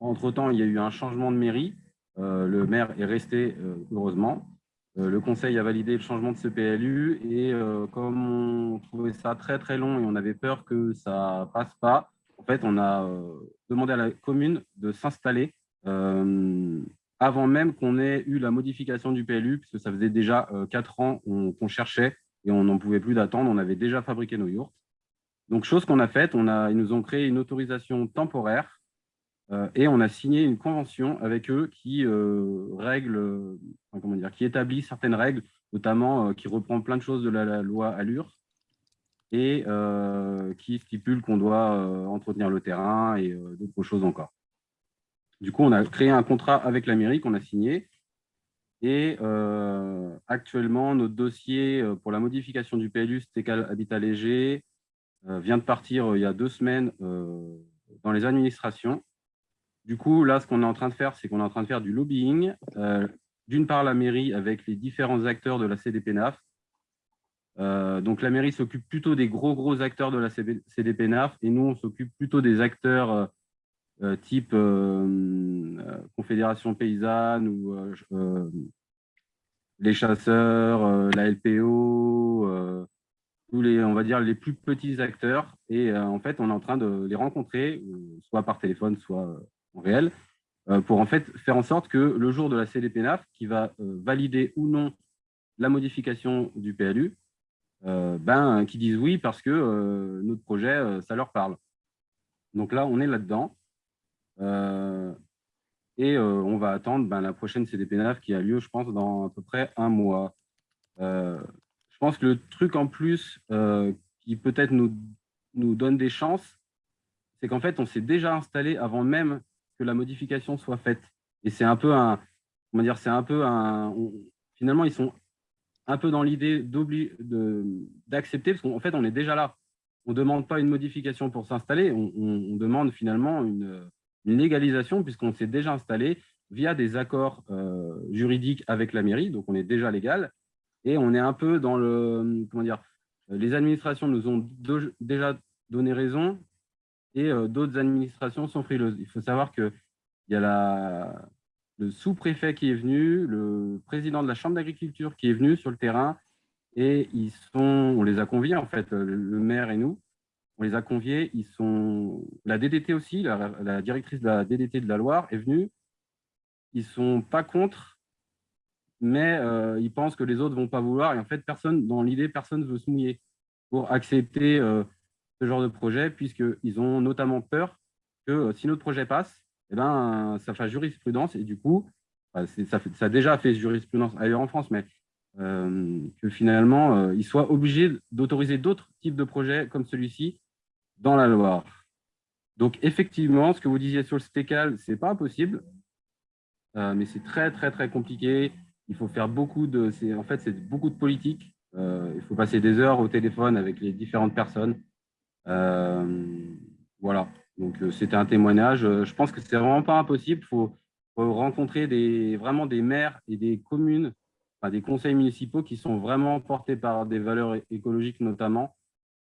Entre-temps, il y a eu un changement de mairie. le maire est resté, heureusement. Euh, le conseil a validé le changement de ce PLU et euh, comme on trouvait ça très très long et on avait peur que ça passe pas, en fait, on a euh, demandé à la commune de s'installer avant même qu'on ait eu la modification du PLU, puisque ça faisait déjà quatre ans qu'on cherchait et on n'en pouvait plus d'attendre, on avait déjà fabriqué nos yurts. Donc, chose qu'on a faite, on a, ils nous ont créé une autorisation temporaire euh, et on a signé une convention avec eux qui euh, règle, comment dire, qui établit certaines règles, notamment euh, qui reprend plein de choses de la, loi Allure et qui stipule qu'on doit entretenir le terrain et d'autres choses encore. Du coup, on a créé un contrat avec la mairie qu'on a signé et actuellement, notre dossier pour la modification du PLU Stécal Habitat Léger vient de partir il y a deux semaines dans les administrations du coup, là, ce qu'on est en train de faire, c'est qu'on est en train de faire du lobbying. Euh, d'une part, la mairie avec les différents acteurs de la CDPNAF. Euh, donc, la mairie s'occupe plutôt des gros, gros acteurs de la CDPNAF et nous, on s'occupe plutôt des acteurs euh, type Confédération paysanne ou les chasseurs, la LPO, tous les, on va dire, les plus petits acteurs. Et en fait, on est en train de les rencontrer, soit par téléphone, soit réel, euh, pour en fait faire en sorte que le jour de la CDPNAF, qui va euh, valider ou non la modification du PLU, euh, ben, qui disent oui parce que notre projet, ça leur parle. Donc là, on est là-dedans. Et on va attendre ben, la prochaine CDPNAF qui a lieu, je pense, dans à peu près un mois. je pense que le truc en plus qui peut-être nous, nous donne des chances, c'est qu'en fait, on s'est déjà installé avant même que la modification soit faite. Et c'est un peu un, comment dire, c'est un peu un, finalement, ils sont un peu dans l'idée d'accepter, parce qu'en fait, on est déjà là. On ne demande pas une modification pour s'installer, on, demande finalement une, légalisation, puisqu'on s'est déjà installé via des accords euh, juridiques avec la mairie, donc on est déjà légal, et on est un peu dans le, comment dire, les administrations nous ont déjà donné raison, et euh, d'autres administrations sont frileuses. Il faut savoir qu'il y a le sous-préfet qui est venu, le président de la Chambre d'agriculture qui est venu sur le terrain, et ils sont, on les a conviés, en fait, le maire et nous, on les a conviés, ils sont, la DDT aussi, la, directrice de la DDT de la Loire est venue, ils ne sont pas contre, mais euh, ils pensent que les autres ne vont pas vouloir, et en fait, personne, dans l'idée, personne ne veut se mouiller pour accepter euh, ce genre de projet, puisqu'ils ont notamment peur que euh, si notre projet passe, eh ben, ça fasse jurisprudence. Et du coup, bah, ça, a déjà fait jurisprudence ailleurs en France, mais que finalement, ils soient obligés d'autoriser d'autres types de projets comme celui-ci dans la Loire. Donc, effectivement, ce que vous disiez sur le STECAL, ce n'est pas impossible, mais c'est très, très, très compliqué. Il faut faire beaucoup de... En fait, c'est beaucoup de politique. il faut passer des heures au téléphone avec les différentes personnes. Euh, voilà, donc euh, c'était un témoignage. Euh, je pense que c'est vraiment pas impossible. Il faut, rencontrer des, vraiment des maires et des communes, des conseils municipaux qui sont vraiment portés par des valeurs écologiques notamment,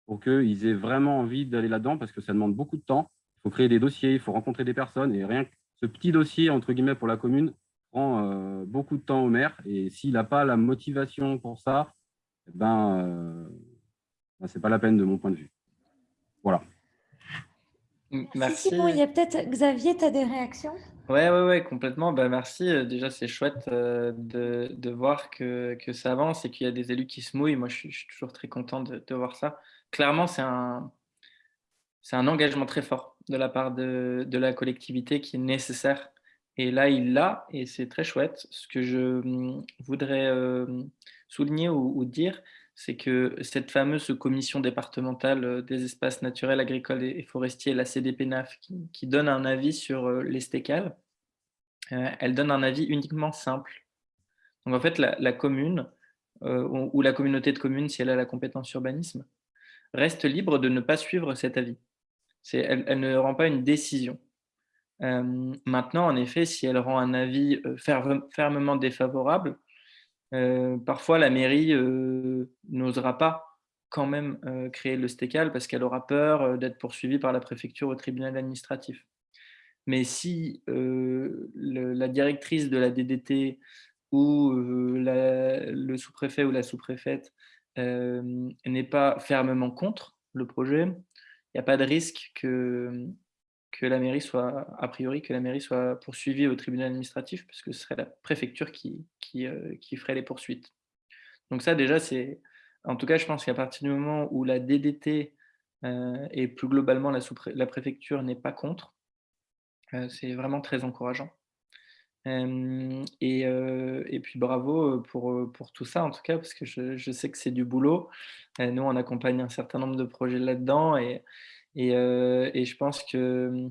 pour qu'ils aient vraiment envie d'aller là-dedans parce que ça demande beaucoup de temps. Il faut créer des dossiers, il faut rencontrer des personnes et rien que ce petit dossier, entre guillemets, pour la commune, prend beaucoup de temps au maire. Et s'il n'a pas la motivation pour ça, eh ben, ben ce n'est pas la peine de mon point de vue. Voilà. Merci. Simon, il y a peut-être, Xavier, tu as des réactions? Oui, ouais, ouais, complètement. Bah, merci. Déjà, c'est chouette de, de, voir que, que, ça avance et qu'il y a des élus qui se mouillent. Moi, je suis, je suis toujours très content de, de voir ça. Clairement, c'est un, un engagement très fort de la part de, de, la collectivité qui est nécessaire. Et là, il l'a, et c'est très chouette. Ce que je hum, voudrais souligner ou, dire, c'est que cette fameuse commission départementale euh, des espaces naturels, agricoles et forestiers, la CDPNAF, qui, donne un avis sur euh, les stécales, euh, elle donne un avis uniquement simple. Donc en fait, la, commune ou la communauté de communes, si elle a la compétence urbanisme, reste libre de ne pas suivre cet avis. Elle, ne rend pas une décision. maintenant, en effet, si elle rend un avis fermement défavorable, euh, parfois, la mairie euh, n'osera pas quand même euh, créer le stécal parce qu'elle aura peur d'être poursuivie par la préfecture au tribunal administratif. Mais si la directrice de la DDT ou le sous-préfet ou la sous-préfète n'est pas fermement contre le projet, il n'y a pas de risque que que la mairie soit, a priori, que la mairie soit poursuivie au tribunal administratif, puisque ce serait la préfecture qui, qui, euh, ferait les poursuites. Donc ça, déjà, c'est... En tout cas, je pense qu'à partir du moment où la DDT euh, et plus globalement la, préfecture n'est pas contre, euh, c'est vraiment très encourageant. Et, et, puis bravo pour, pour tout ça, en tout cas, parce que je, je sais que c'est du boulot. nous, on accompagne un certain nombre de projets là-dedans, et, et, et, je pense que,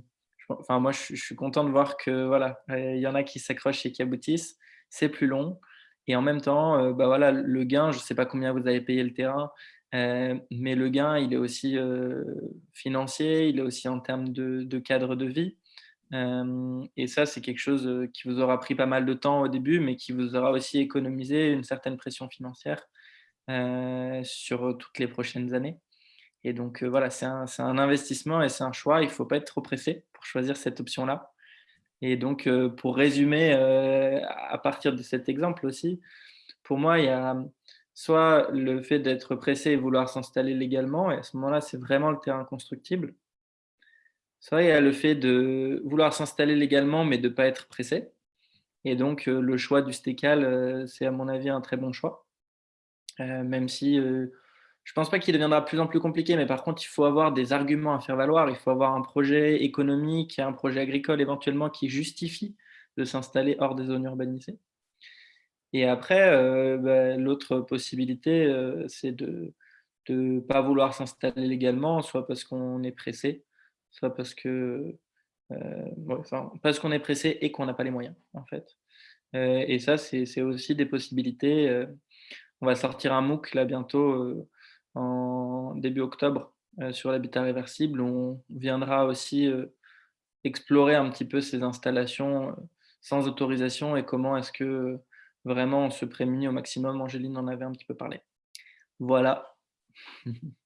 enfin, moi, je, suis content de voir que voilà, il y en a qui s'accrochent et qui aboutissent. C'est plus long. Et en même temps, bah voilà, le gain, je ne sais pas combien vous avez payé le terrain, mais le gain, il est aussi financier, il est aussi en termes de cadre de vie. Et ça, c'est quelque chose qui vous aura pris pas mal de temps au début, mais qui vous aura aussi économisé une certaine pression financière sur toutes les prochaines années. Et donc, voilà, c'est un, investissement et c'est un choix. Il ne faut pas être trop pressé pour choisir cette option-là. Et donc, pour résumer, à partir de cet exemple aussi, pour moi, il y a soit le fait d'être pressé et vouloir s'installer légalement, et à ce moment-là, c'est vraiment le terrain constructible. Il y a le fait de vouloir s'installer légalement, mais de ne pas être pressé. Et donc, le choix du stécal, c'est à mon avis un très bon choix. même si je ne pense pas qu'il deviendra de plus en plus compliqué, mais par contre, il faut avoir des arguments à faire valoir. Il faut avoir un projet économique un projet agricole éventuellement qui justifie de s'installer hors des zones urbanisées. Et après, euh, bah, l'autre possibilité, euh, c'est de ne pas vouloir s'installer légalement, soit parce qu'on est pressé, soit parce que euh, parce qu'on est pressé et qu'on n'a pas les moyens, en fait. et ça, c'est aussi des possibilités. on va sortir un MOOC là bientôt en début octobre euh, sur l'habitat réversible. On viendra aussi euh, explorer un petit peu ces installations euh, sans autorisation et comment est-ce que vraiment on se prémunit au maximum. Angéline en avait un petit peu parlé. Voilà.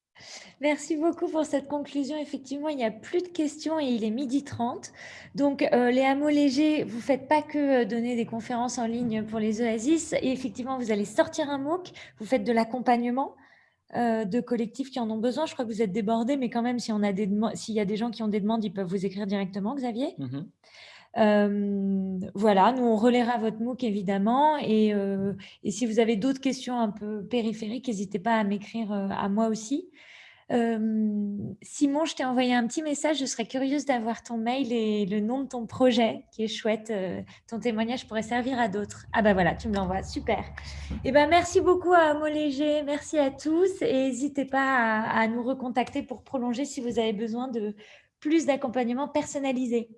Merci beaucoup pour cette conclusion. Effectivement, il n'y a plus de questions et il est midi 30. Donc, les hameaux légers, vous ne faites pas que donner des conférences en ligne pour les oasis. Et effectivement, vous allez sortir un MOOC, vous faites de l'accompagnement. Euh, de collectifs qui en ont besoin. Je crois que vous êtes débordés, mais quand même, s'il y a des gens qui ont des demandes, ils peuvent vous écrire directement, Xavier. Mmh euh, voilà, nous, on relaiera votre MOOC, évidemment. Et, euh, et si vous avez d'autres questions un peu périphériques, n'hésitez pas à m'écrire à moi aussi. Simon, je t'ai envoyé un petit message. Je serais curieuse d'avoir ton mail et le nom de ton projet, qui est chouette. ton témoignage pourrait servir à d'autres. Ah ben voilà, tu me l'envoies. Super. Et eh ben merci beaucoup à Amo Léger. Merci à tous. Et n'hésitez pas à, nous recontacter pour prolonger si vous avez besoin de plus d'accompagnement personnalisé.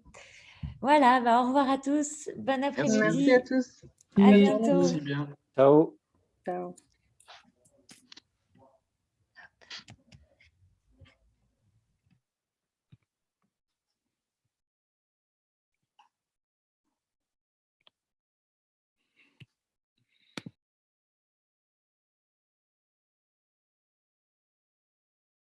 Voilà, bah, au revoir à tous. Bon après-midi. Merci à tous. À bientôt. Merci bien. Ciao. Ciao.